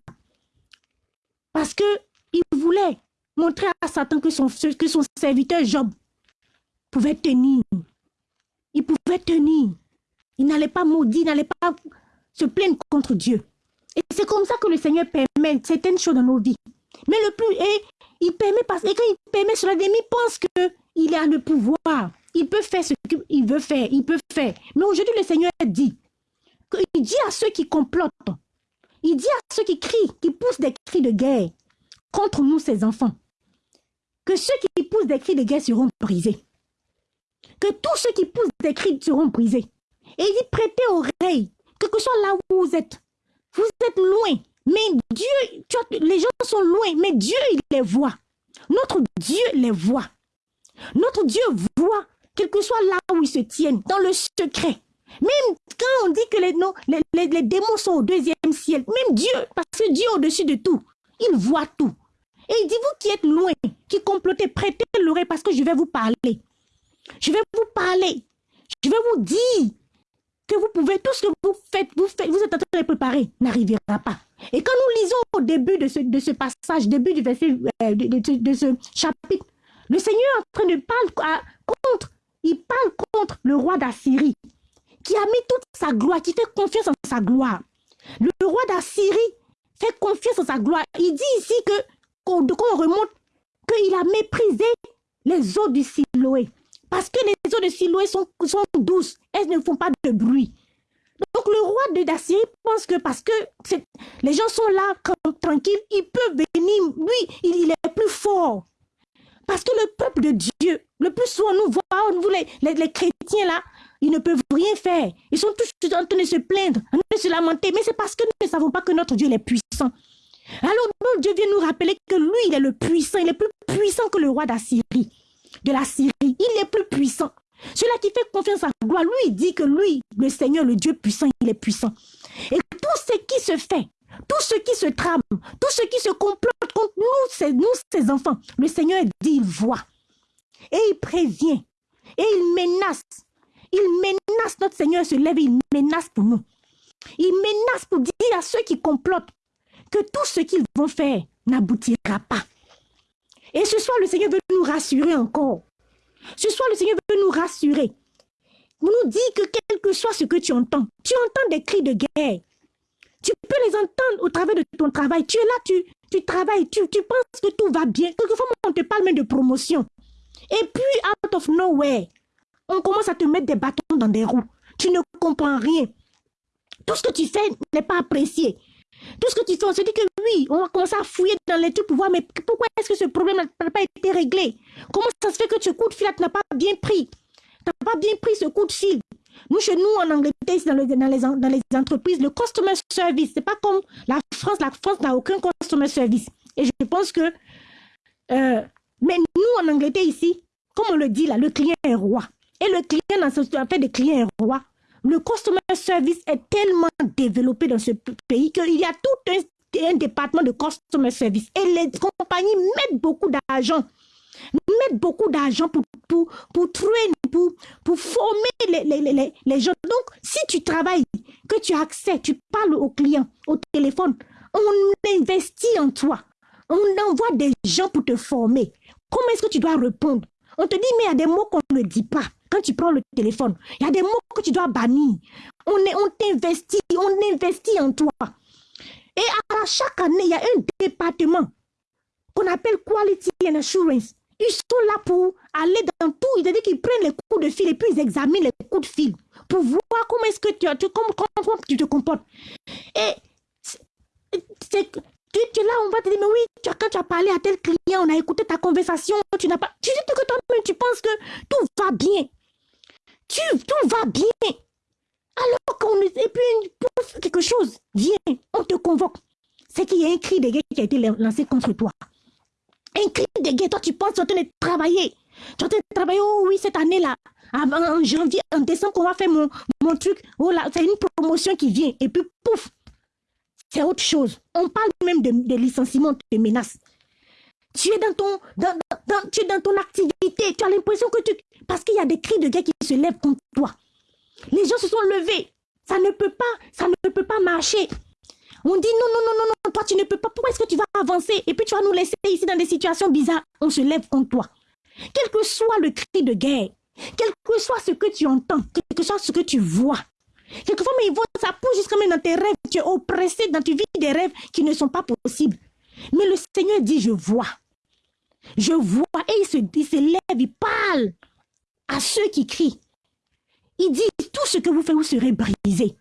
Parce que il voulait montrer à Satan que son, serviteur Job pouvait tenir. Il pouvait tenir. Il n'allait pas maudire, il n'allait pas se plaindre contre Dieu. Et c'est comme ça que le Seigneur permet certaines choses dans nos vies. Mais le plus, il permet parce que quand il permet cela, l'ennemi pense qu'il a le pouvoir. Il peut faire ce qu'il veut faire, il peut faire. Mais aujourd'hui, le Seigneur dit, il dit à ceux qui complotent, il dit à ceux qui crient, qui poussent des cris de guerre contre nous, ses enfants, que ceux qui poussent des cris de guerre seront brisés. Que tous ceux qui poussent des cris seront brisés. Et il dit, prêtez oreille, que ce soit là où vous êtes. Vous êtes loin, mais Dieu, les gens sont loin, mais Dieu, il les voit. Notre Dieu les voit. Notre Dieu voit, quel que soit là où ils se tiennent, dans le secret. Même quand on dit que les, les, démons sont au deuxième ciel, même Dieu, parce que Dieu est au-dessus de tout, il voit tout. Et il dit, vous qui êtes loin, qui complotez, prêtez l'oreille parce que je vais vous parler. Je vais vous parler. Je vais vous dire que vous pouvez, tout ce que vous faites, vous êtes en train de préparer, n'arrivera pas. Et quand nous lisons au début de ce, passage, début du verset, euh, de, ce chapitre, le Seigneur est en train de parler contre, il parle contre le roi d'Assyrie, qui a mis toute sa gloire, qui fait confiance en sa gloire. Le roi d'Assyrie fait confiance en sa gloire. Il dit ici que, qu'on remonte, qu'il a méprisé les eaux du Siloé. Parce que les eaux de Siloé sont, douces, elles ne font pas de bruit. Donc le roi d'Assyrie pense que parce que les gens sont là tranquilles, il peut venir, lui, il, est plus fort. Parce que le peuple de Dieu, le plus souvent, nous nous, les, les, chrétiens là, ils ne peuvent rien faire. Ils sont tous en train de se plaindre, en train de se lamenter. Mais c'est parce que nous ne savons pas que notre Dieu est puissant. Alors, Dieu vient nous rappeler que lui, il est le puissant. Il est plus puissant que le roi d'Assyrie, de la Syrie. Il est plus puissant. Celui qui fait confiance à gloire, lui, il dit que lui, le Seigneur, le Dieu puissant, il est puissant. Et tout ce qui se fait, tout ce qui se trame, tout ce qui se complote contre nous, c'est nous, ses enfants, le Seigneur dit, il voit. Et il prévient. Et il menace. Il menace, notre Seigneur se lève, il menace pour nous. Il menace pour dire à ceux qui complotent que tout ce qu'ils vont faire n'aboutira pas. Et ce soir, le Seigneur veut nous rassurer encore. Ce soir, le Seigneur veut nous rassurer. Il nous dit que quel que soit ce que tu entends, tu entends des cris de guerre. Tu peux les entendre au travers de ton travail. Tu es là, tu, travailles, tu penses que tout va bien. Quelquefois, on te parle même de promotion. Et puis, out of nowhere, on commence à te mettre des bâtons dans des roues. Tu ne comprends rien. Tout ce que tu fais n'est pas apprécié. Tout ce que tu fais, on se dit que oui, on va commencer à fouiller dans les trucs pour voir, mais pourquoi est-ce que ce problème n'a pas été réglé? Comment ça se fait que ce coup de fil n'a pas bien pris? Tu n'as pas bien pris ce coup de fil? Nous, chez nous, en Angleterre, dans, dans, les, dans les entreprises, le customer service, c'est pas comme la France. La France n'a aucun customer service. Et je pense que... Euh, mais nous, en Angleterre, ici, comme on le dit là, le client est roi. Et le client, ce fait, des clients est roi le customer service est tellement développé dans ce pays qu'il y a tout un, département de customer service. Et les compagnies mettent beaucoup d'argent mettent beaucoup d'argent pour, pour, pour, former les, les, les, gens. Donc, si tu travailles, que tu as accès, tu parles aux clients au téléphone, on investit en toi. On envoie des gens pour te former. Comment est-ce que tu dois répondre? On te dit, mais il y a des mots qu'on ne dit pas quand tu prends le téléphone, il y a des mots que tu dois bannir. On, on t'investit, on investit en toi. Et à chaque année, il y a un département qu'on appelle Quality and Assurance. Ils sont là pour aller dans tout. Ils qu'ils prennent les coups de fil et puis ils examinent les coups de fil pour voir comment est-ce que tu, tu, comment, tu te comportes. Et tu, es là, on va te dire, mais oui, quand tu as parlé à tel client, on a écouté ta conversation, tu n'as pas... Tu dis que toi tu penses que tout va bien tout va bien. Alors qu'on et puis quelque chose vient, on te convoque. C'est qu'il y a un cri de guerre qui a été lancé contre toi. Un cri de guerre, toi tu penses tu es en train de travailler. Tu es en train de travailler, oh oui, cette année-là, en janvier, en décembre, on va faire mon, mon truc. Oh là, c'est une promotion qui vient. Et puis, pouf, c'est autre chose. On parle même de, de licenciement, de menaces. Tu es dans ton, dans, dans, tu es dans ton activité. Tu as l'impression que tu... Parce qu'il y a des cris de guerre qui se lèvent contre toi. Les gens se sont levés. Ça ne peut pas, ça ne peut pas marcher. On dit non, non, non, non, non, toi tu ne peux pas. Pourquoi est-ce que tu vas avancer? Et puis tu vas nous laisser ici dans des situations bizarres. On se lève contre toi. Quel que soit le cri de guerre, quel que soit ce que tu entends, quel que soit ce que tu vois, quelquefois, mais ils vont, ça pousse jusqu'à même dans tes rêves. Tu es oppressé dans tu vis des rêves qui ne sont pas possibles. Mais le Seigneur dit, je vois. Je vois et il se, se lève, il parle à ceux qui crient. Il dit, tout ce que vous faites, vous serez brisés.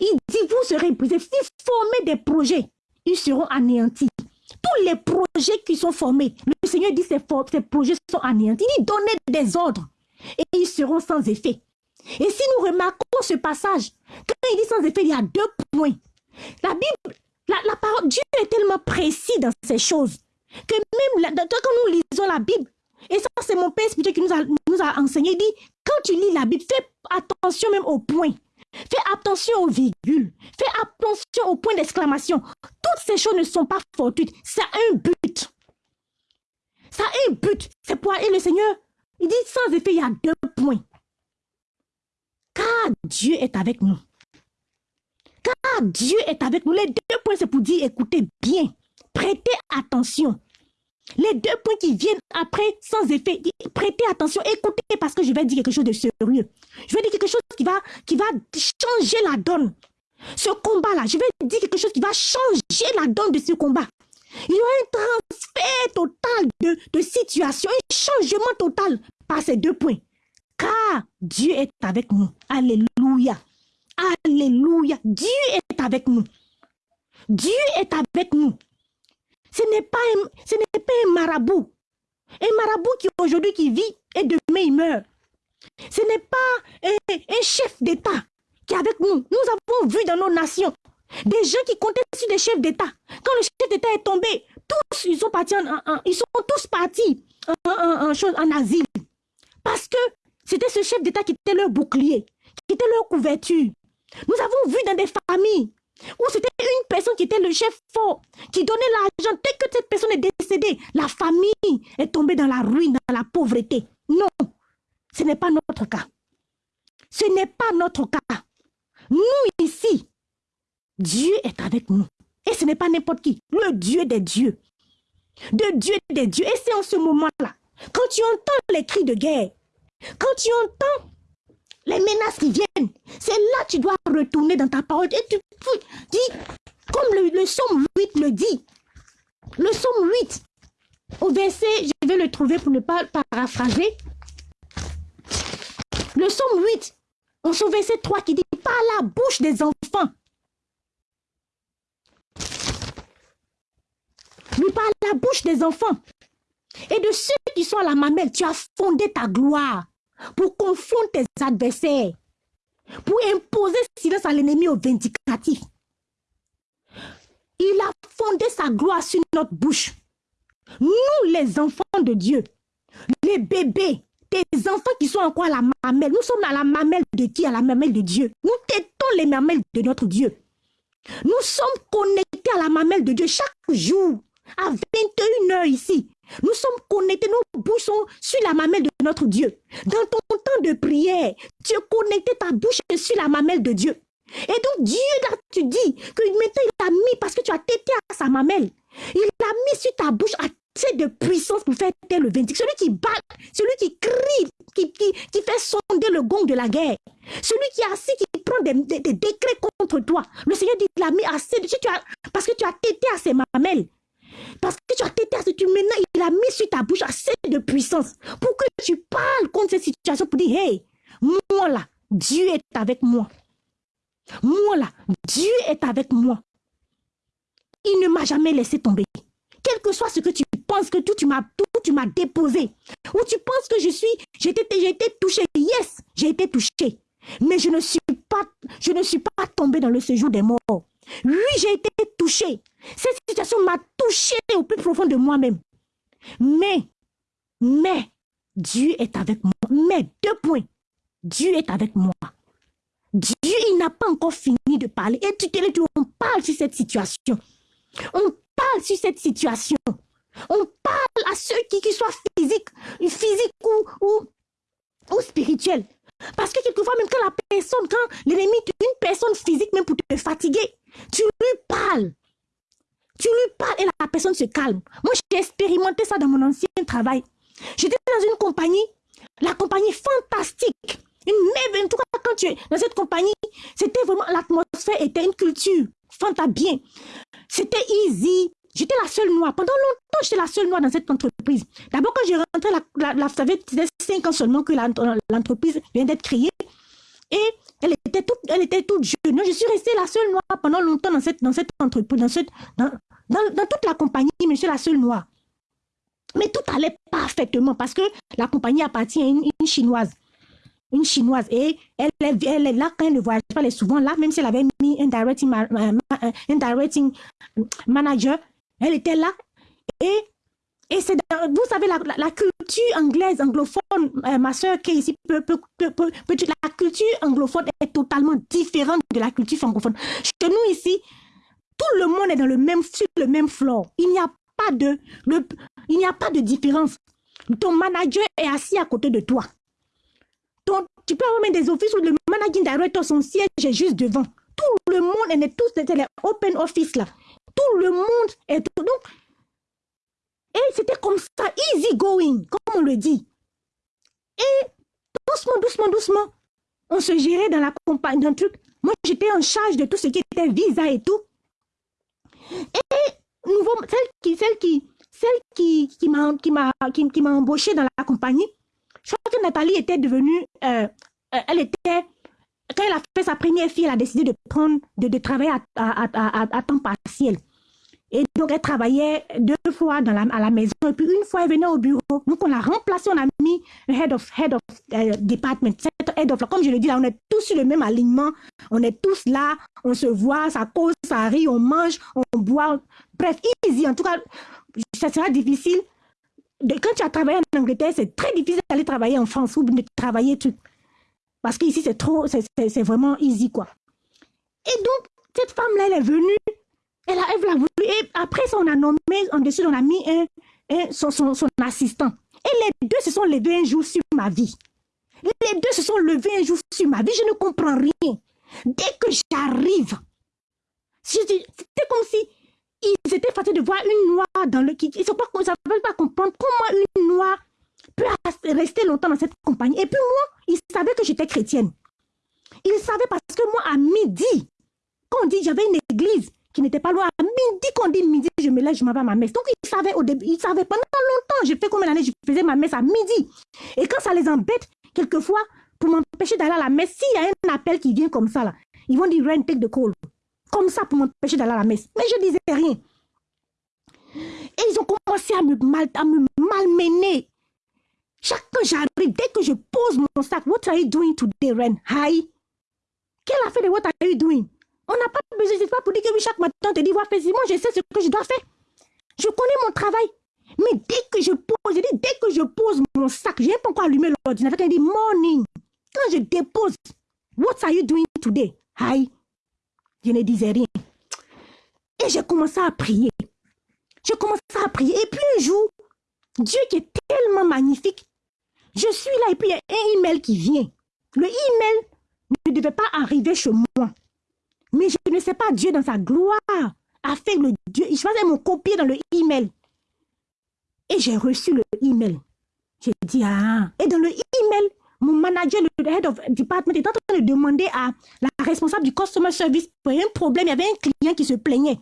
Il dit, vous serez brisés. Si vous formez des projets, ils seront anéantis. Tous les projets qui sont formés, le Seigneur dit, ces, ces projets sont anéantis. Il dit, donnez des ordres et ils seront sans effet. Et si nous remarquons ce passage, quand il dit sans effet, il y a deux points. La Bible, la, la parole, Dieu est tellement précis dans ces choses que même quand nous lisons la Bible, et ça c'est mon père spirituel qui nous a, enseigné, il dit, quand tu lis la Bible, fais attention même au point. Fais attention aux virgules. Fais attention au point d'exclamation. Toutes ces choses ne sont pas fortuites. Ça a un but. Ça a un but. C'est pour... Et le Seigneur, il dit sans effet, il y a deux points. Car Dieu est avec nous. Car Dieu est avec nous. Les deux points, c'est pour dire, écoutez bien. Prêtez attention. Les deux points qui viennent après, sans effet, prêtez attention, écoutez parce que je vais dire quelque chose de sérieux. Je vais dire quelque chose qui va, changer la donne. Ce combat-là, je vais dire quelque chose qui va changer la donne de ce combat. Il y aura un transfert total de, de situation, un changement total par ces deux points. Car Dieu est avec nous. Alléluia. Alléluia. Dieu est avec nous. Dieu est avec nous. Ce n'est pas, un, pas marabout. Un marabout qui aujourd'hui qui vit et demain il meurt. Ce n'est pas un, chef d'État qui est avec nous. Nous avons vu dans nos nations des gens qui comptaient sur des chefs d'État. Quand le chef d'État est tombé, tous ils sont partis en, ils sont tous partis en, en asile. Parce que c'était ce chef d'État qui était leur bouclier, qui était leur couverture. Nous avons vu dans des familles où c'était une personne qui était le chef fort, qui donnait l'argent. Dès que cette personne est décédée, la famille est tombée dans la ruine, dans la pauvreté. Non, ce n'est pas notre cas. Ce n'est pas notre cas. Nous ici, Dieu est avec nous. Et ce n'est pas n'importe qui, le Dieu des dieux. De Dieu des dieux. Et c'est en ce moment-là, quand tu entends les cris de guerre, quand tu entends les menaces qui viennent, c'est là que tu dois retourner dans ta parole. Et tu dis, comme le, le psaume 8 le dit, le psaume 8, au verset, je vais le trouver pour ne pas paraphraser. Le psaume 8, en son verset 3 qui dit, par la bouche des enfants, lui par la bouche des enfants et de ceux qui sont à la mamelle, tu as fondé ta gloire pour confondre tes adversaires, pour imposer silence à l'ennemi au vindicatif. Il a fondé sa gloire sur notre bouche. Nous, les enfants de Dieu, les bébés, tes enfants qui sont encore à la mamelle, nous sommes à la mamelle de qui? À la mamelle de Dieu. Nous tétons les mamelles de notre Dieu. Nous sommes connectés à la mamelle de Dieu chaque jour, à 21 heures ici. Nous sommes connectés, nos bouches sont sur la mamelle de notre Dieu. Dans ton temps de prière, tu es connecté ta bouche sur la mamelle de Dieu. Et donc Dieu, là, tu dis que maintenant il a mis, parce que tu as tété à sa mamelle, il a mis sur ta bouche assez de puissance pour faire taire le vindique. Celui qui bat, celui qui crie, qui, qui, qui, fait sonder le gong de la guerre. Celui qui assis, qui prend des, des, décrets contre toi. Le Seigneur dit qu'il a mis assez de... Tu parce que tu as tété à ses mamelles. Parce que tu as tété à tu maintenant, il a mis sur ta bouche assez de puissance pour que tu parles contre cette situation pour dire, hey, moi là, Dieu est avec moi. Moi là, Dieu est avec moi. Il ne m'a jamais laissé tomber. Quel que soit ce que tu penses que tout tu m'as déposé ou tu penses que je suis j'ai été été touché. Yes, j'ai été touché. Mais je ne suis pas je ne suis pas tombé dans le séjour des morts. Oui, j'ai été touché. Cette situation m'a touché au plus profond de moi-même. Mais, mais, Dieu est avec moi. Mais, deux points. Dieu est avec moi. Dieu, il n'a pas encore fini de parler. Et tu, tu, on parle sur cette situation. On parle sur cette situation. On parle à ceux qui, soient physiques, physiques ou spirituels. Parce que quelquefois, même quand la personne, quand l'ennemi, une personne physique, même pour te fatiguer, tu lui parles. Tu lui parles et la personne se calme. Moi, j'ai expérimenté ça dans mon ancien travail. J'étais dans une compagnie, la compagnie fantastique. Une. En tout cas, quand tu es dans cette compagnie, c'était vraiment, l'atmosphère était une culture fantastique bien. C'était easy. J'étais la seule noire. Pendant longtemps, j'étais la seule noire dans cette entreprise. D'abord, quand j'ai rentré, la, la, c'était cinq ans seulement que l'entreprise vient d'être créée. Et elle était toute jeune. Je suis restée la seule noire pendant longtemps dans cette, entreprise, dans, toute la compagnie, mais je suis la seule noire. Mais tout allait parfaitement parce que la compagnie appartient à une, chinoise. Une chinoise. Et elle, elle, est là quand elle ne voyage pas, elle est souvent là, même si elle avait mis un directing, un directing manager, elle était là. Et et c'est, vous savez, la, la, culture anglaise, anglophone, euh, ma soeur qui est ici, la culture anglophone est totalement différente de la culture francophone. Chez nous ici, tout le monde est dans le même, sur le même floor. Il n'y a pas de, le, il n'y a pas de différence. Ton manager est assis à côté de toi. Ton, tu peux avoir même des offices où le managing director, son siège est juste devant. Tout le monde est tous, les open office là. Tout le monde est, donc, et c'était comme ça, easy going, comme on le dit. Et doucement, doucement, doucement, on se gérait dans la compagnie, d'un truc. Moi, j'étais en charge de tout ce qui était visa et tout. Et celle qui, celle qui, celle qui, qui m'a, qui m'a, qui, m'a embauché dans la compagnie, je crois que Nathalie était devenue, euh, euh elle était, quand elle a fait sa première fille, elle a décidé de prendre, de, de travailler à, à, à temps partiel. Et donc, elle travaillait deux fois à la maison. Et puis, une fois, elle venait au bureau. Donc, on l'a remplacé, on a mis head of, head of uh, department. Head of, comme je le dis là, on est tous sur le même alignement. On est tous là. On se voit, ça cause, ça rit, on mange, on boit. Bref, easy. En tout cas, ça sera difficile. Quand tu as travaillé en Angleterre, c'est très difficile d'aller travailler en France ou de travailler tout. Parce qu'ici, c'est trop, c'est vraiment easy, quoi. Et donc, cette femme-là, elle est venue elle a, elle a voulu. Et après ça, on a nommé, en dessus, on a mis un, son, son, son, assistant. Et les deux se sont levés un jour sur ma vie. Les deux se sont levés un jour sur ma vie. Je ne comprends rien. Dès que j'arrive, c'était comme si ils étaient fatigués de voir une noix dans le... Ils ne savaient pas comprendre comment une noix peut rester longtemps dans cette compagnie. Et puis moi, ils savaient que j'étais chrétienne. Ils savaient parce que moi, à midi, quand on dit j'avais une église, qui n'était pas loin. À midi, qu'on dit midi, je me lève, je m'en vais à ma messe. Donc, ils savaient au début, ils savaient pendant longtemps. J'ai fait combien d'années, je faisais ma messe à midi. Et quand ça les embête, quelquefois, pour m'empêcher d'aller à la messe, s'il y a un appel qui vient comme ça, là, ils vont dire, Ren, take the call. Comme ça, pour m'empêcher d'aller à la messe. Mais je disais rien. Et ils ont commencé à me, mal, à me malmener. Chaque fois que j'arrive, dès que je pose mon sac, what are you doing today, Ren? Hi. Quelle affaire de what are you doing? On n'a pas besoin, c'est pas pour dire que oui, chaque matin, on te dit, faire moi, je sais ce que je dois faire. Je connais mon travail. Mais dès que je pose, je dis, dès que je pose mon sac, je n'ai pas encore allumé l'ordinateur, elle dit, morning. Quand je dépose, what are you doing today? Hi. Je ne disais rien. Et j'ai commencé à prier. J'ai commencé à prier. Et puis un jour, Dieu qui est tellement magnifique, je suis là et puis il y a un email qui vient. Le email ne devait pas arriver chez moi. Mais je ne sais pas, Dieu dans sa gloire a fait le Dieu. Je faisais mon copier dans le email. Et j'ai reçu le email. J'ai dit, ah. Et dans le email, mon manager, le head of department, est en train de demander à la responsable du customer service pour un problème. Il y avait un client qui se plaignait.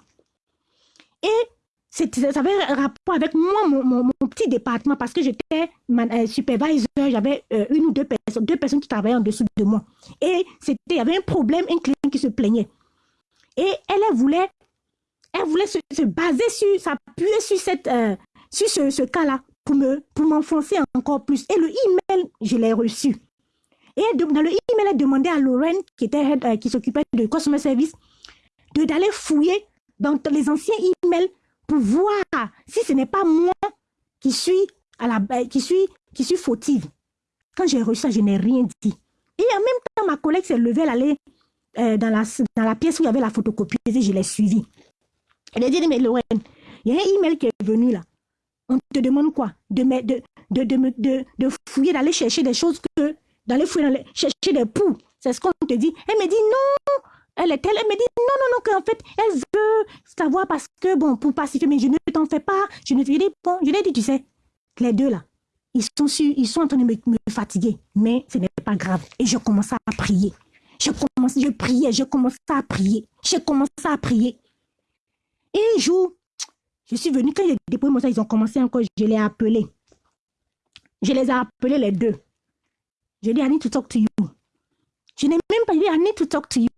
Et ça avait un rapport avec moi, mon, petit département, parce que j'étais euh, supervisor, j'avais euh, une ou deux personnes, deux personnes qui travaillaient en dessous de moi. Et il y avait un problème, un client qui se plaignait. Et elle, voulait, elle voulait se, baser sur, s'appuyer sur, cette, euh, sur ce, cas-là pour, me, pour m'enfoncer encore plus. Et le email, je l'ai reçu. Et dans le email, elle demandait à Lorraine, qui, était, qui s'occupait de customer service, d'aller fouiller dans les anciens emails pour voir si ce n'est pas moi qui suis, à la, euh, qui suis, qui suis fautive. Quand j'ai reçu ça, je n'ai rien dit. Et en même temps, ma collègue s'est levée, elle allait euh, dans, la, dans la pièce où il y avait la photocopie et je l'ai suivie. Elle a dit, mais Lorraine, il y a un email qui est venu là. On te demande quoi? De, de, de, de, de fouiller, d'aller chercher des choses que... D'aller fouiller, chercher des poux. C'est ce qu'on te dit. Elle me dit, non, elle est telle, elle me dit non, non, non, qu'en fait, elle veut savoir parce que, bon, pour pacifier, mais je ne t'en fais pas. Je ne te dis, bon, je l'ai dit, tu sais, les deux là, ils sont, sur, ils sont en train de me, fatiguer, mais ce n'est pas grave. Et je commence à prier. Je je priais, je commençais à prier. Je commençais à prier. Et un jour, je suis venue, quand j'ai déposé mon sac, ils ont commencé encore, je les ai appelés. Je les ai appelés les deux. Je dis, I need to talk to you. Je n'ai même pas dit, I need to talk to you.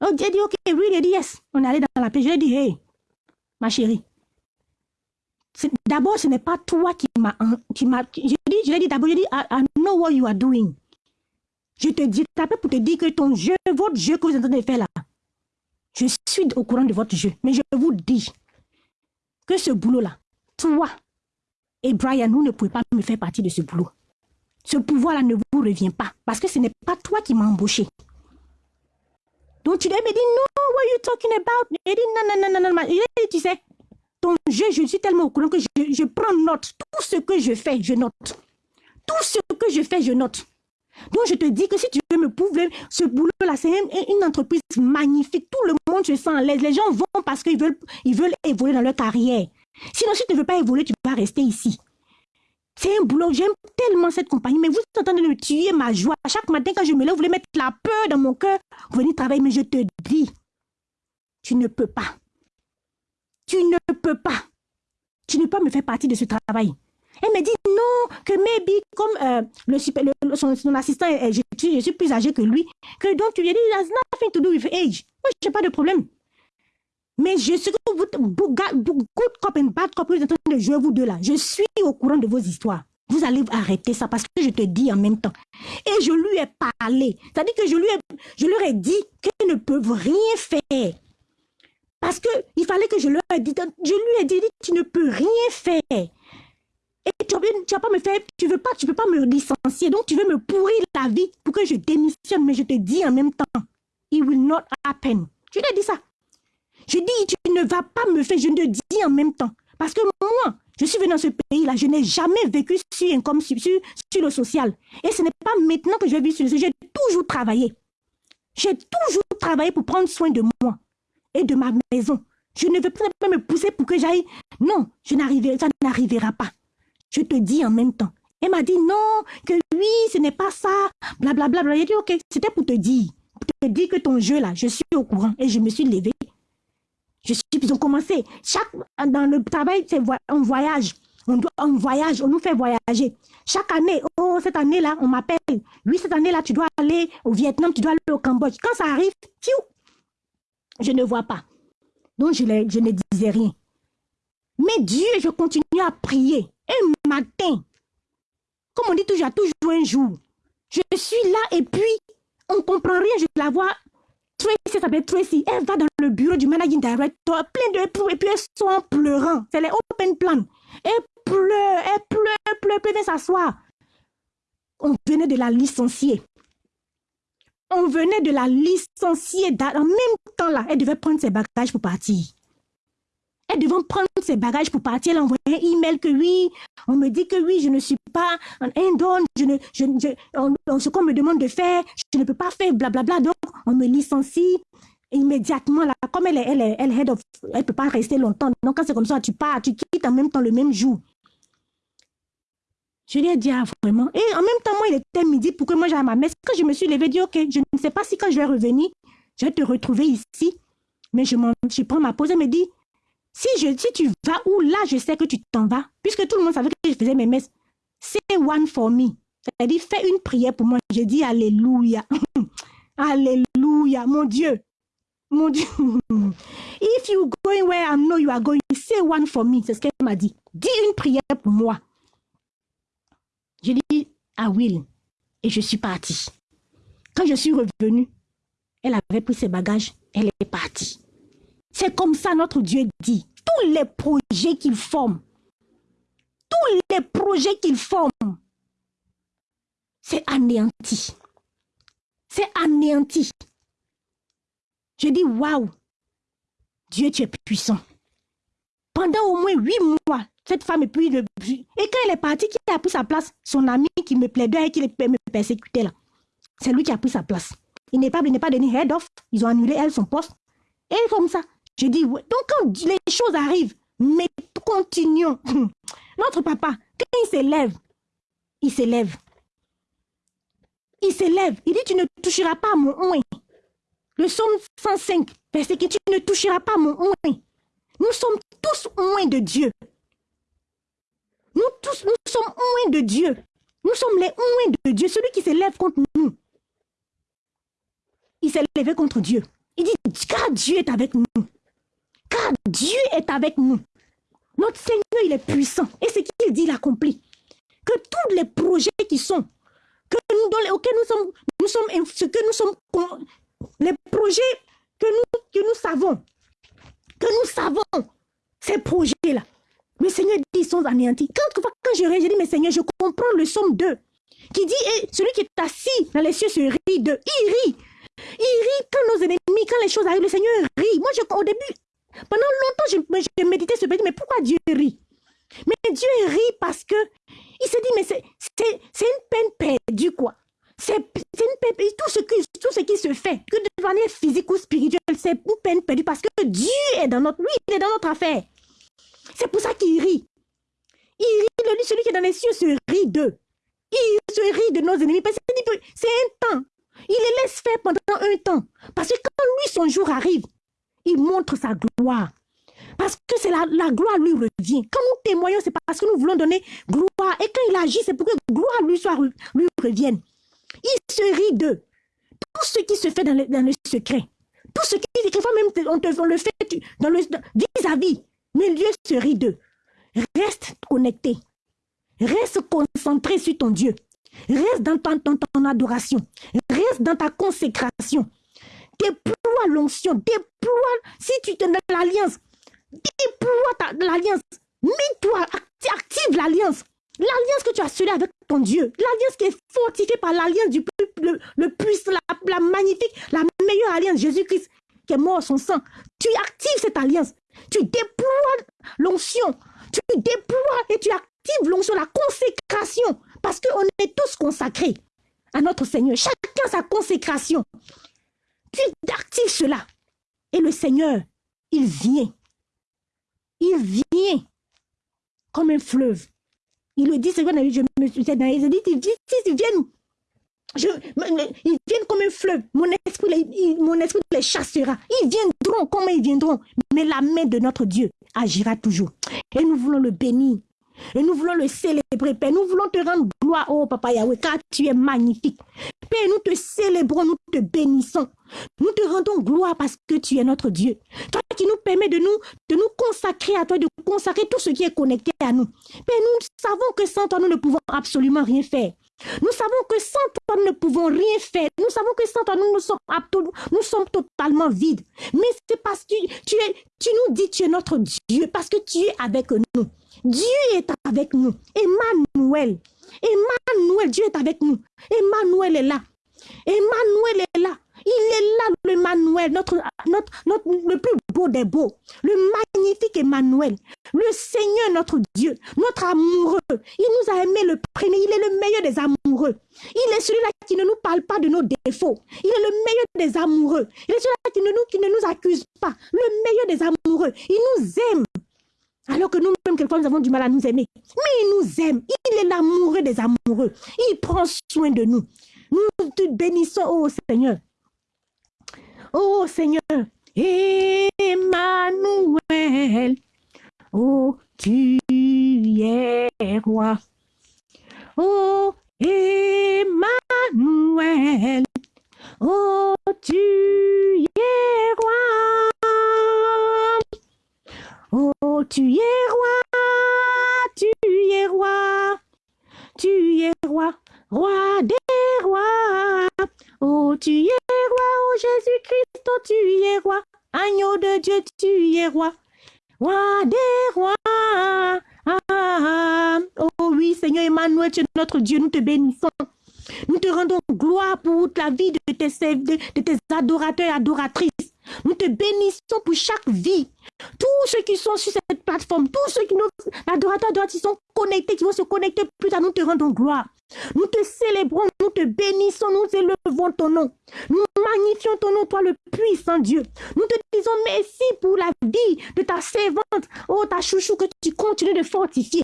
Oh, j'ai dit, ok, oui, il a dit yes. On est allé dans la paix. Je lui ai dit, hey, ma chérie. D'abord, ce n'est pas toi qui m'a... Je lui ai dit d'abord, je dit, I, know what you are doing. Je te dis, t'appelle pour te dire que ton jeu, votre jeu que vous êtes en train de faire là, je suis au courant de votre jeu. Mais je vous dis que ce boulot-là, toi et Brian, vous ne pouvez pas me faire partie de ce boulot. Ce pouvoir-là ne vous revient pas parce que ce n'est pas toi qui m'as embauché. Donc tu me dit, non, what are you talking about? Il dit, non, non, non, non, non. Il dit, tu sais, ton jeu, je suis tellement au courant que je prends note. Tout ce que je fais, je note. Tout ce que je fais, je note. Donc, je te dis que si tu veux me prouver, ce boulot-là, c'est une, entreprise magnifique. Tout le monde se sent à. Les gens vont parce qu'ils veulent, ils veulent évoluer dans leur carrière. Sinon, si tu ne veux pas évoluer, tu vas rester ici. C'est un boulot, j'aime tellement cette compagnie, mais vous êtes en train de me tuer ma joie. Chaque matin, quand je me lève, vous voulez mettre la peur dans mon cœur. Venez travailler, mais je te dis, tu ne peux pas. Tu ne peux pas. Tu ne peux pas me faire partie de ce travail. Elle me dit non, que maybe, comme euh, le super, son, assistant, je, je, suis plus âgé que lui, que donc tu lui as dit, has nothing to do with age. Moi, je n'ai pas de problème. Mais je suis good cop and bad cop, vous êtes en train de jouer vous deux là. Je suis au courant de vos histoires. Vous allez arrêter ça parce que je te dis en même temps. Et je lui ai parlé. C'est-à-dire que je, lui ai, je leur ai dit qu'ils ne peuvent rien faire. Parce qu'il fallait que je leur ai dit, je lui ai dit, tu ne peux rien faire. Et tu ne vas pas me faire, tu veux pas, tu peux pas me licencier. Donc tu veux me pourrir la vie pour que je démissionne. Mais je te dis en même temps, it will not happen. Je ai dit ça. Je dis, tu ne vas pas me faire, je te dis en même temps. Parce que moi, je suis venue dans ce pays-là, je n'ai jamais vécu sur, comme sur, sur, le social. Et ce n'est pas maintenant que je vais vivre sur le social, j'ai toujours travaillé. J'ai toujours travaillé pour prendre soin de moi et de ma maison. Je ne veux pas me pousser pour que j'aille. Non, je ça n'arrivera pas. Je te dis en même temps. Elle m'a dit non, que oui, ce n'est pas ça, blablabla. Bla, bla. J'ai dit ok, c'était pour te dire. Pour te dire que ton jeu là, je suis au courant. Et je me suis levée. Je suis, ils ont commencé. Chaque, dans le travail, c'est un voyage. On, doit, on voyage, on nous fait voyager. Chaque année, oh, cette année-là, on m'appelle. Oui, cette année-là, tu dois aller au Vietnam, tu dois aller au Cambodge. Quand ça arrive, je ne vois pas. Donc, je, je ne disais rien. Mais Dieu, je continue à prier. Un matin, comme on dit toujours, toujours un jour. Je suis là et puis, on ne comprend rien. Je la vois Tracy s'appelle Tracy. Elle va dans le bureau du managing director, plein de et puis elle sont en pleurant. C'est les open plan. Elle pleure, elle pleure, elle pleure, elle pleure, s'asseoir. On venait de la licencier. On venait de la licencier. En même temps là, elle devait prendre ses bagages pour partir. Elle devait prendre ses bagages pour partir. Envoyé un email que oui, on me dit que oui, je ne suis pas un don, je ne, je, je, ce qu'on me demande de faire, je ne peux pas faire, blablabla. Donc, on me licencie immédiatement. Là, comme elle est, elle elle head of, elle peut pas rester longtemps. Donc, quand c'est comme ça, tu pars, tu quittes en même temps le même jour. Je lui ai dit, ah, vraiment. Et en même temps, moi, il était midi pour que moi j'aille à ma messe. Quand je me suis levée, dit, ok, je ne sais pas si quand je vais revenir, je vais te retrouver ici. Mais je, je prends ma pause. Elle me dit, si, je, si tu vas où là, je sais que tu t'en vas. Puisque tout le monde savait que je faisais mes messes. C'est one for me. C'est-à-dire, fais une prière pour moi. Je dis Alléluia. Alléluia. Mon Dieu. Mon Dieu. If you going where I know you are going, say one for me. C'est ce qu'elle m'a dit. Dis une prière pour moi. Je dis à Will. Et je suis partie. Quand je suis revenue, elle avait pris ses bagages. Elle est partie. C'est comme ça notre Dieu dit. Tous les projets qu'il forme, tous les projets qu'il forme, c'est anéanti. C'est anéanti. Je dis, waouh, Dieu, tu es puissant. Pendant au moins huit mois, cette femme est plus de... Et quand elle est partie, qui a pris sa place? Son ami qui me plaidait et qui me persécutait là. C'est lui qui a pris sa place. Il n'est pas, pas donné head off. Ils ont annulé elle son poste. Et comme ça, je dis, donc quand les choses arrivent, mais continuons. Notre papa, quand il s'élève, il s'élève. Il s'élève. Il dit, tu ne toucheras pas mon oin. Le psaume 105, verset que tu ne toucheras pas mon oin. Nous sommes tous oins de Dieu. Nous tous, nous sommes oins de Dieu. Nous sommes les oins de Dieu. Celui qui s'élève contre nous, il s'est levé contre Dieu. Il dit, car Dieu est avec nous. Dieu est avec nous. Notre Seigneur, il est puissant. Et ce qu'il dit, il accomplit. Que tous les projets qui sont, que nous, dans auxquels nous sommes, nous sommes, ce que nous sommes, les projets que nous, savons, que nous savons, ces projets-là, le Seigneur dit, ils sont anéantis. Quand, je réagis, je dis, mais Seigneur, je comprends le somme 2, qui dit, et celui qui est assis dans les cieux se rit de, il rit. Il rit quand nos ennemis, quand les choses arrivent, le Seigneur rit. Moi, je, au début, pendant longtemps, j'ai médité ce petit, mais pourquoi Dieu rit? Mais Dieu rit parce que il se dit, mais c'est une peine perdue, quoi. C'est une peine. Tout ce, qui, tout ce qui se fait, que de manière physique ou spirituelle, c'est une peine perdue parce que Dieu est dans notre, lui, est dans notre affaire. C'est pour ça qu'il rit. Il rit, celui qui est dans les cieux se rit d'eux. Il se rit de nos ennemis parce que c'est un temps. Il les laisse faire pendant un temps. Parce que quand lui, son jour arrive, il montre sa gloire. Parce que c'est la, gloire lui revient. Quand nous témoignons, c'est parce que nous voulons donner gloire. Et quand il agit, c'est pour que gloire lui, soit, lui revienne. Il se rit d'eux. Tout ce qui se fait dans le, secret. Tout ce qui, quelquefois même, le fait vis-à-vis. mais Dieu se rit d'eux. Reste connecté. Reste concentré sur ton Dieu. Reste dans ton, ton adoration. Reste dans ta consécration. Déploie l'onction. Déploie, si tu es dans l'alliance, déploie l'alliance. Mets-toi, active l'alliance. L'alliance que tu as scellée avec ton Dieu, l'alliance qui est fortifiée par l'alliance du plus, le, le puissant, la, magnifique, la meilleure alliance, Jésus-Christ, qui est mort son sang. Tu actives cette alliance. Tu déploies l'onction. Tu déploies et tu actives l'onction, la consécration. Parce qu'on est tous consacrés à notre Seigneur. Chacun sa consécration. Tu actives cela. Et le Seigneur, il vient. Il vient comme un fleuve. Il le dit, vrai, je me suis dit, il dit, ils viennent, je, ils viennent comme un fleuve. Mon esprit, mon esprit les chassera. Ils viendront, comment ils viendront Mais la main de notre Dieu agira toujours. Et nous voulons le bénir. Et nous voulons le célébrer, Père. Nous voulons te rendre gloire, oh Papa Yahweh, car tu es magnifique. Père, nous te célébrons, nous te bénissons. Nous te rendons gloire parce que tu es notre Dieu. Toi qui nous permets de nous, de nous consacrer à toi, de consacrer tout ce qui est connecté à nous. Père, nous savons que sans toi, nous ne pouvons absolument rien faire. Nous savons que sans toi, nous ne pouvons rien faire. Nous savons que sans toi, nous, sommes, nous sommes totalement vides. Mais c'est parce que tu, es, tu nous dis que tu es notre Dieu, parce que tu es avec nous. Dieu est avec nous. Emmanuel. Emmanuel, Dieu est avec nous. Emmanuel est là. Emmanuel est là. Il est là, le Emmanuel, notre, notre, notre, le plus beau des beaux, le magnifique Emmanuel, le Seigneur notre Dieu, notre amoureux. Il nous a aimé le premier, il est le meilleur des amoureux. Il est celui-là qui ne nous parle pas de nos défauts. Il est le meilleur des amoureux. Il est celui-là qui qui ne nous accuse pas. Le meilleur des amoureux. Il nous aime. Alors que nous-mêmes, quelquefois, nous avons du mal à nous aimer. Mais il nous aime. Il est l'amoureux des amoureux. Il prend soin de nous. Nous te bénissons, oh Seigneur. Oh Seigneur, Emmanuel, oh tu es roi. Oh Emmanuel, oh tu es roi. Tu es roi, tu es roi, tu es roi, roi des rois. Oh tu es roi, oh Jésus-Christ, oh tu es roi. Agneau de Dieu, tu es roi. Roi des rois. Ah, oh oui, Seigneur Emmanuel, tu es notre Dieu, nous te bénissons. Nous te rendons gloire pour la vie de tes, de tes adorateurs et adoratrices. Nous te bénissons pour chaque vie. Tous ceux qui sont sur plateforme, tous ceux qui nous, adorateurs, qui sont connectés, qui vont se connecter plus tard, nous te rendons gloire. Nous te célébrons, nous te bénissons, nous élevons ton nom. Nous magnifions ton nom, toi le puissant Dieu. Nous te disons merci pour la vie de ta servante, oh ta chouchou, que tu continues de fortifier,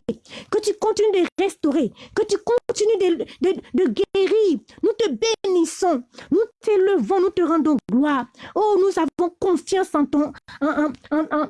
que tu continues de restaurer, que tu continues de, de, guérir. Nous te bénissons, nous t'élevons, nous te rendons gloire. Oh, nous avons confiance en ton, en, en, en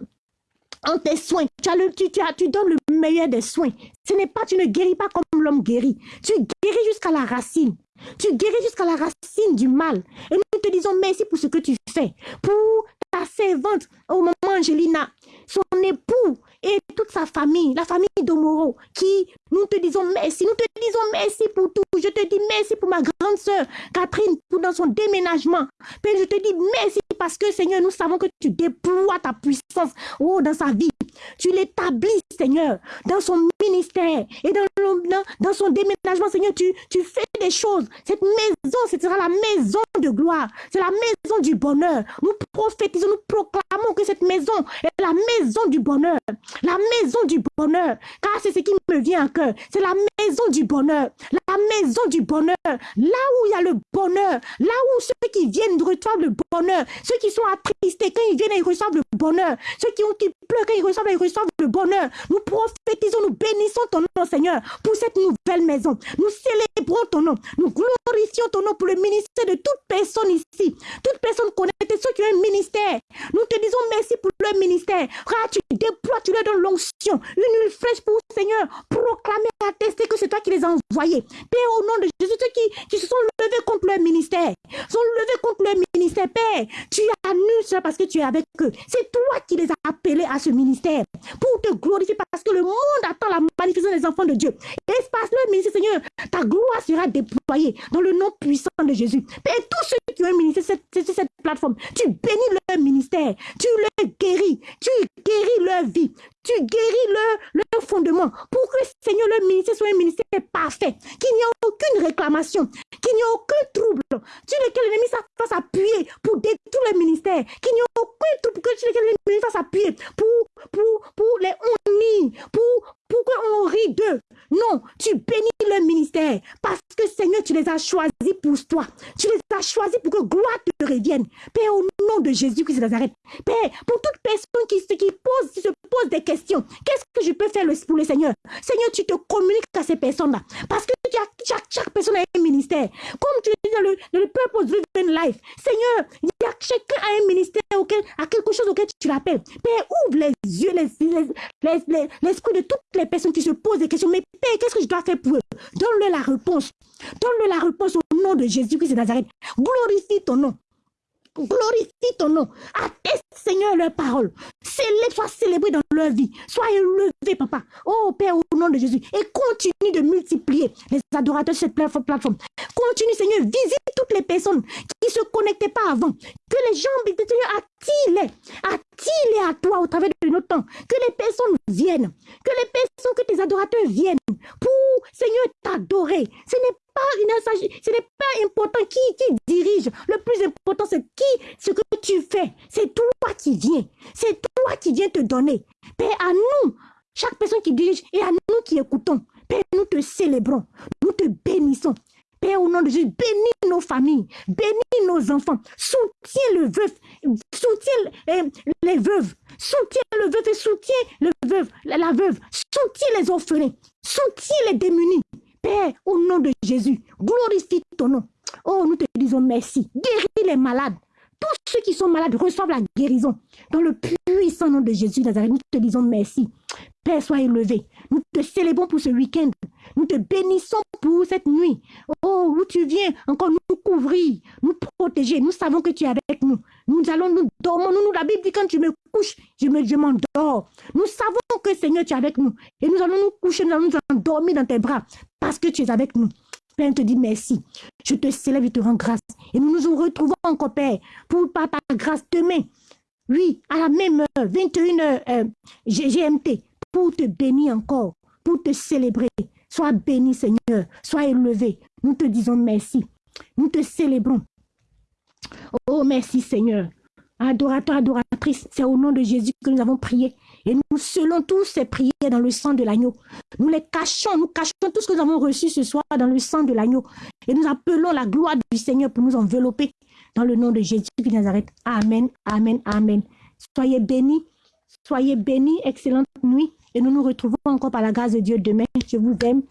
tes soins. Tu, as le, tu, tu, as, tu donnes le meilleur des soins. Ce n'est pas, tu ne guéris pas comme l'homme guérit. Tu guéris jusqu'à la racine. Tu guéris jusqu'à la racine du mal. Et nous te disons merci pour ce que tu fais. Pour ta servante, au moment Angelina, son époux et toute sa famille, la famille d'Omoro, qui nous te disons merci. Nous te disons merci pour tout. Je te dis merci pour ma grande sœur Catherine, pour dans son déménagement. Père, je te dis merci parce que Seigneur, nous savons que tu déploies ta puissance oh, dans sa vie. Tu l'établis, Seigneur, dans son ministère et dans, dans, son déménagement, Seigneur, tu, fais des choses. Cette maison, ce sera la maison de gloire. C'est la maison du bonheur. Nous prophétisons, nous proclamons que cette maison est la maison du bonheur. La maison du bonheur. Car c'est ce qui me vient en cœur. C'est la maison du bonheur. La maison du bonheur. Là où il y a le bonheur. Là où ceux qui viennent reçoivent le bonheur. Ceux qui sont attristés quand ils viennent, ils reçoivent le bonheur. Ceux qui, ont, qui pleurent, quand ils reçoivent, ils reçoivent le bonheur. Nous prophétisons, nous bénissons ton nom, Seigneur, pour cette nouvelle maison. Nous célébrons ton nom. Nous glorifions ton nom pour le ministère de toute personne ici. Toute personne connectée, ceux qui ont un ministère. Nous te disons merci pour leur ministère. tu déploies, tu leur donnes l'onction. Une huile fraîche pour Seigneur. Proclamer, attester que c'est toi qui les as envoyés. Père, au nom de Jésus, ceux qui, qui se sont levés contre leur ministère, sont levés contre leur ministère. Père, tu annules cela parce que tu es avec eux. C'est toi qui les as appelés à ce ministère pour te glorifier parce que le monde attend la manifestation des enfants de Dieu. Espace le ministère, Seigneur, ta gloire sera déployée dans le nom puissant de Jésus. Père, tous ceux qui ont un ministère sur cette, plateforme, tu bénis leur ministère, tu les guéris, tu guéris leur vie, tu guéris leur, leur fondement. Pour que, Seigneur, le ministère soit un ministère parfait, qu'il n'y ait aucune réclamation, qu'il n'y ait aucun trouble, sur lequel l'ennemi fasse appuyer pour détruire le ministère, qu'il n'y ait aucun trouble sur lequel l'ennemi fasse appuyer pour, pour, pour les honnis, pour, pour qu'on rit d'eux. Non, tu bénis le ministère parce que Seigneur, tu les as choisis pour toi. Tu les as choisis pour que gloire te revienne. Père, au nom de Jésus-Christ de Nazareth. Père, pour toute personne qui, qui, pose, qui se pose des questions, qu'est-ce que je peux faire pour le Seigneur? Seigneur, tu te communiques à ces personnes-là parce que chaque, personne a un ministère. Comme tu dis dans le, dans Purpose Driven Life, Seigneur, il y a chacun a un ministère à quelque chose auquel tu l'appelles. Père, ouvre les yeux, l'esprit les, les, de toutes les personnes qui se posent des questions. Mais Père, qu'est-ce que je dois faire pour eux? Donne-leur la réponse. Donne-leur la réponse au nom de Jésus-Christ de Nazareth. Glorifie ton nom. Glorifie ton nom. Atteste, Seigneur, leur parole. Sois célébré dans leur vie. Sois élevé, papa. Oh, Père, au nom de Jésus. Et continue de multiplier les adorateurs sur cette plateforme. Continue, Seigneur, visite toutes les personnes qui ne se connectaient pas avant. Que les gens, Seigneur, attire-les. Attire-les à toi au travers de notre temps. Que les personnes viennent. Que les personnes, que tes adorateurs viennent pour, Seigneur, t'adorer. Ce n'est pas ce n'est pas important qui, qui dirige. Le plus important, c'est qui, ce que tu fais. C'est toi qui viens. C'est toi qui viens te donner. Père, à nous, chaque personne qui dirige et à nous qui écoutons, Père, nous te célébrons. Nous te bénissons. Père, au nom de Jésus, bénis nos familles, bénis nos enfants, soutiens le veuf, soutiens euh, les veuves, soutiens le veuf et soutiens le veuve, la veuve, soutiens les orphelins, soutiens les démunis. Père, au nom de Jésus, glorifie ton nom. Oh, nous te disons merci. Guéris les malades. Tous ceux qui sont malades reçoivent la guérison. Dans le puissant nom de Jésus Nazareth, nous te disons merci. Père, sois élevé. Nous te célébrons pour ce week-end. Nous te bénissons pour cette nuit. Oh, où tu viens encore nous couvrir, nous protéger. Nous savons que tu es avec nous. Nous allons nous dormir. Nous, la Bible dit quand tu me couches, je me je m'endors. Nous savons que Seigneur, tu es avec nous. Et nous allons nous coucher, nous allons nous endormir dans tes bras parce que tu es avec nous. Père, te dit merci. Je te célèbre et te rends grâce. Et nous nous retrouvons encore, Père, pour par ta grâce demain. Oui, à la même heure, 21h euh, GMT, pour te bénir encore, pour te célébrer. Sois béni, Seigneur. Sois élevé. Nous te disons merci. Nous te célébrons. Oh, merci, Seigneur. Adorateur, adoratrice, c'est au nom de Jésus que nous avons prié. Et nous scellons tous ces prières dans le sang de l'agneau. Nous les cachons, nous cachons tout ce que nous avons reçu ce soir dans le sang de l'agneau. Et nous appelons la gloire du Seigneur pour nous envelopper dans le nom de Jésus de Nazareth. Amen, amen, amen. Soyez bénis, soyez bénis, excellente nuit. Et nous nous retrouvons encore par la grâce de Dieu demain. Je vous aime.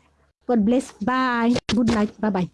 God bless. Bye. Good night. Bye bye.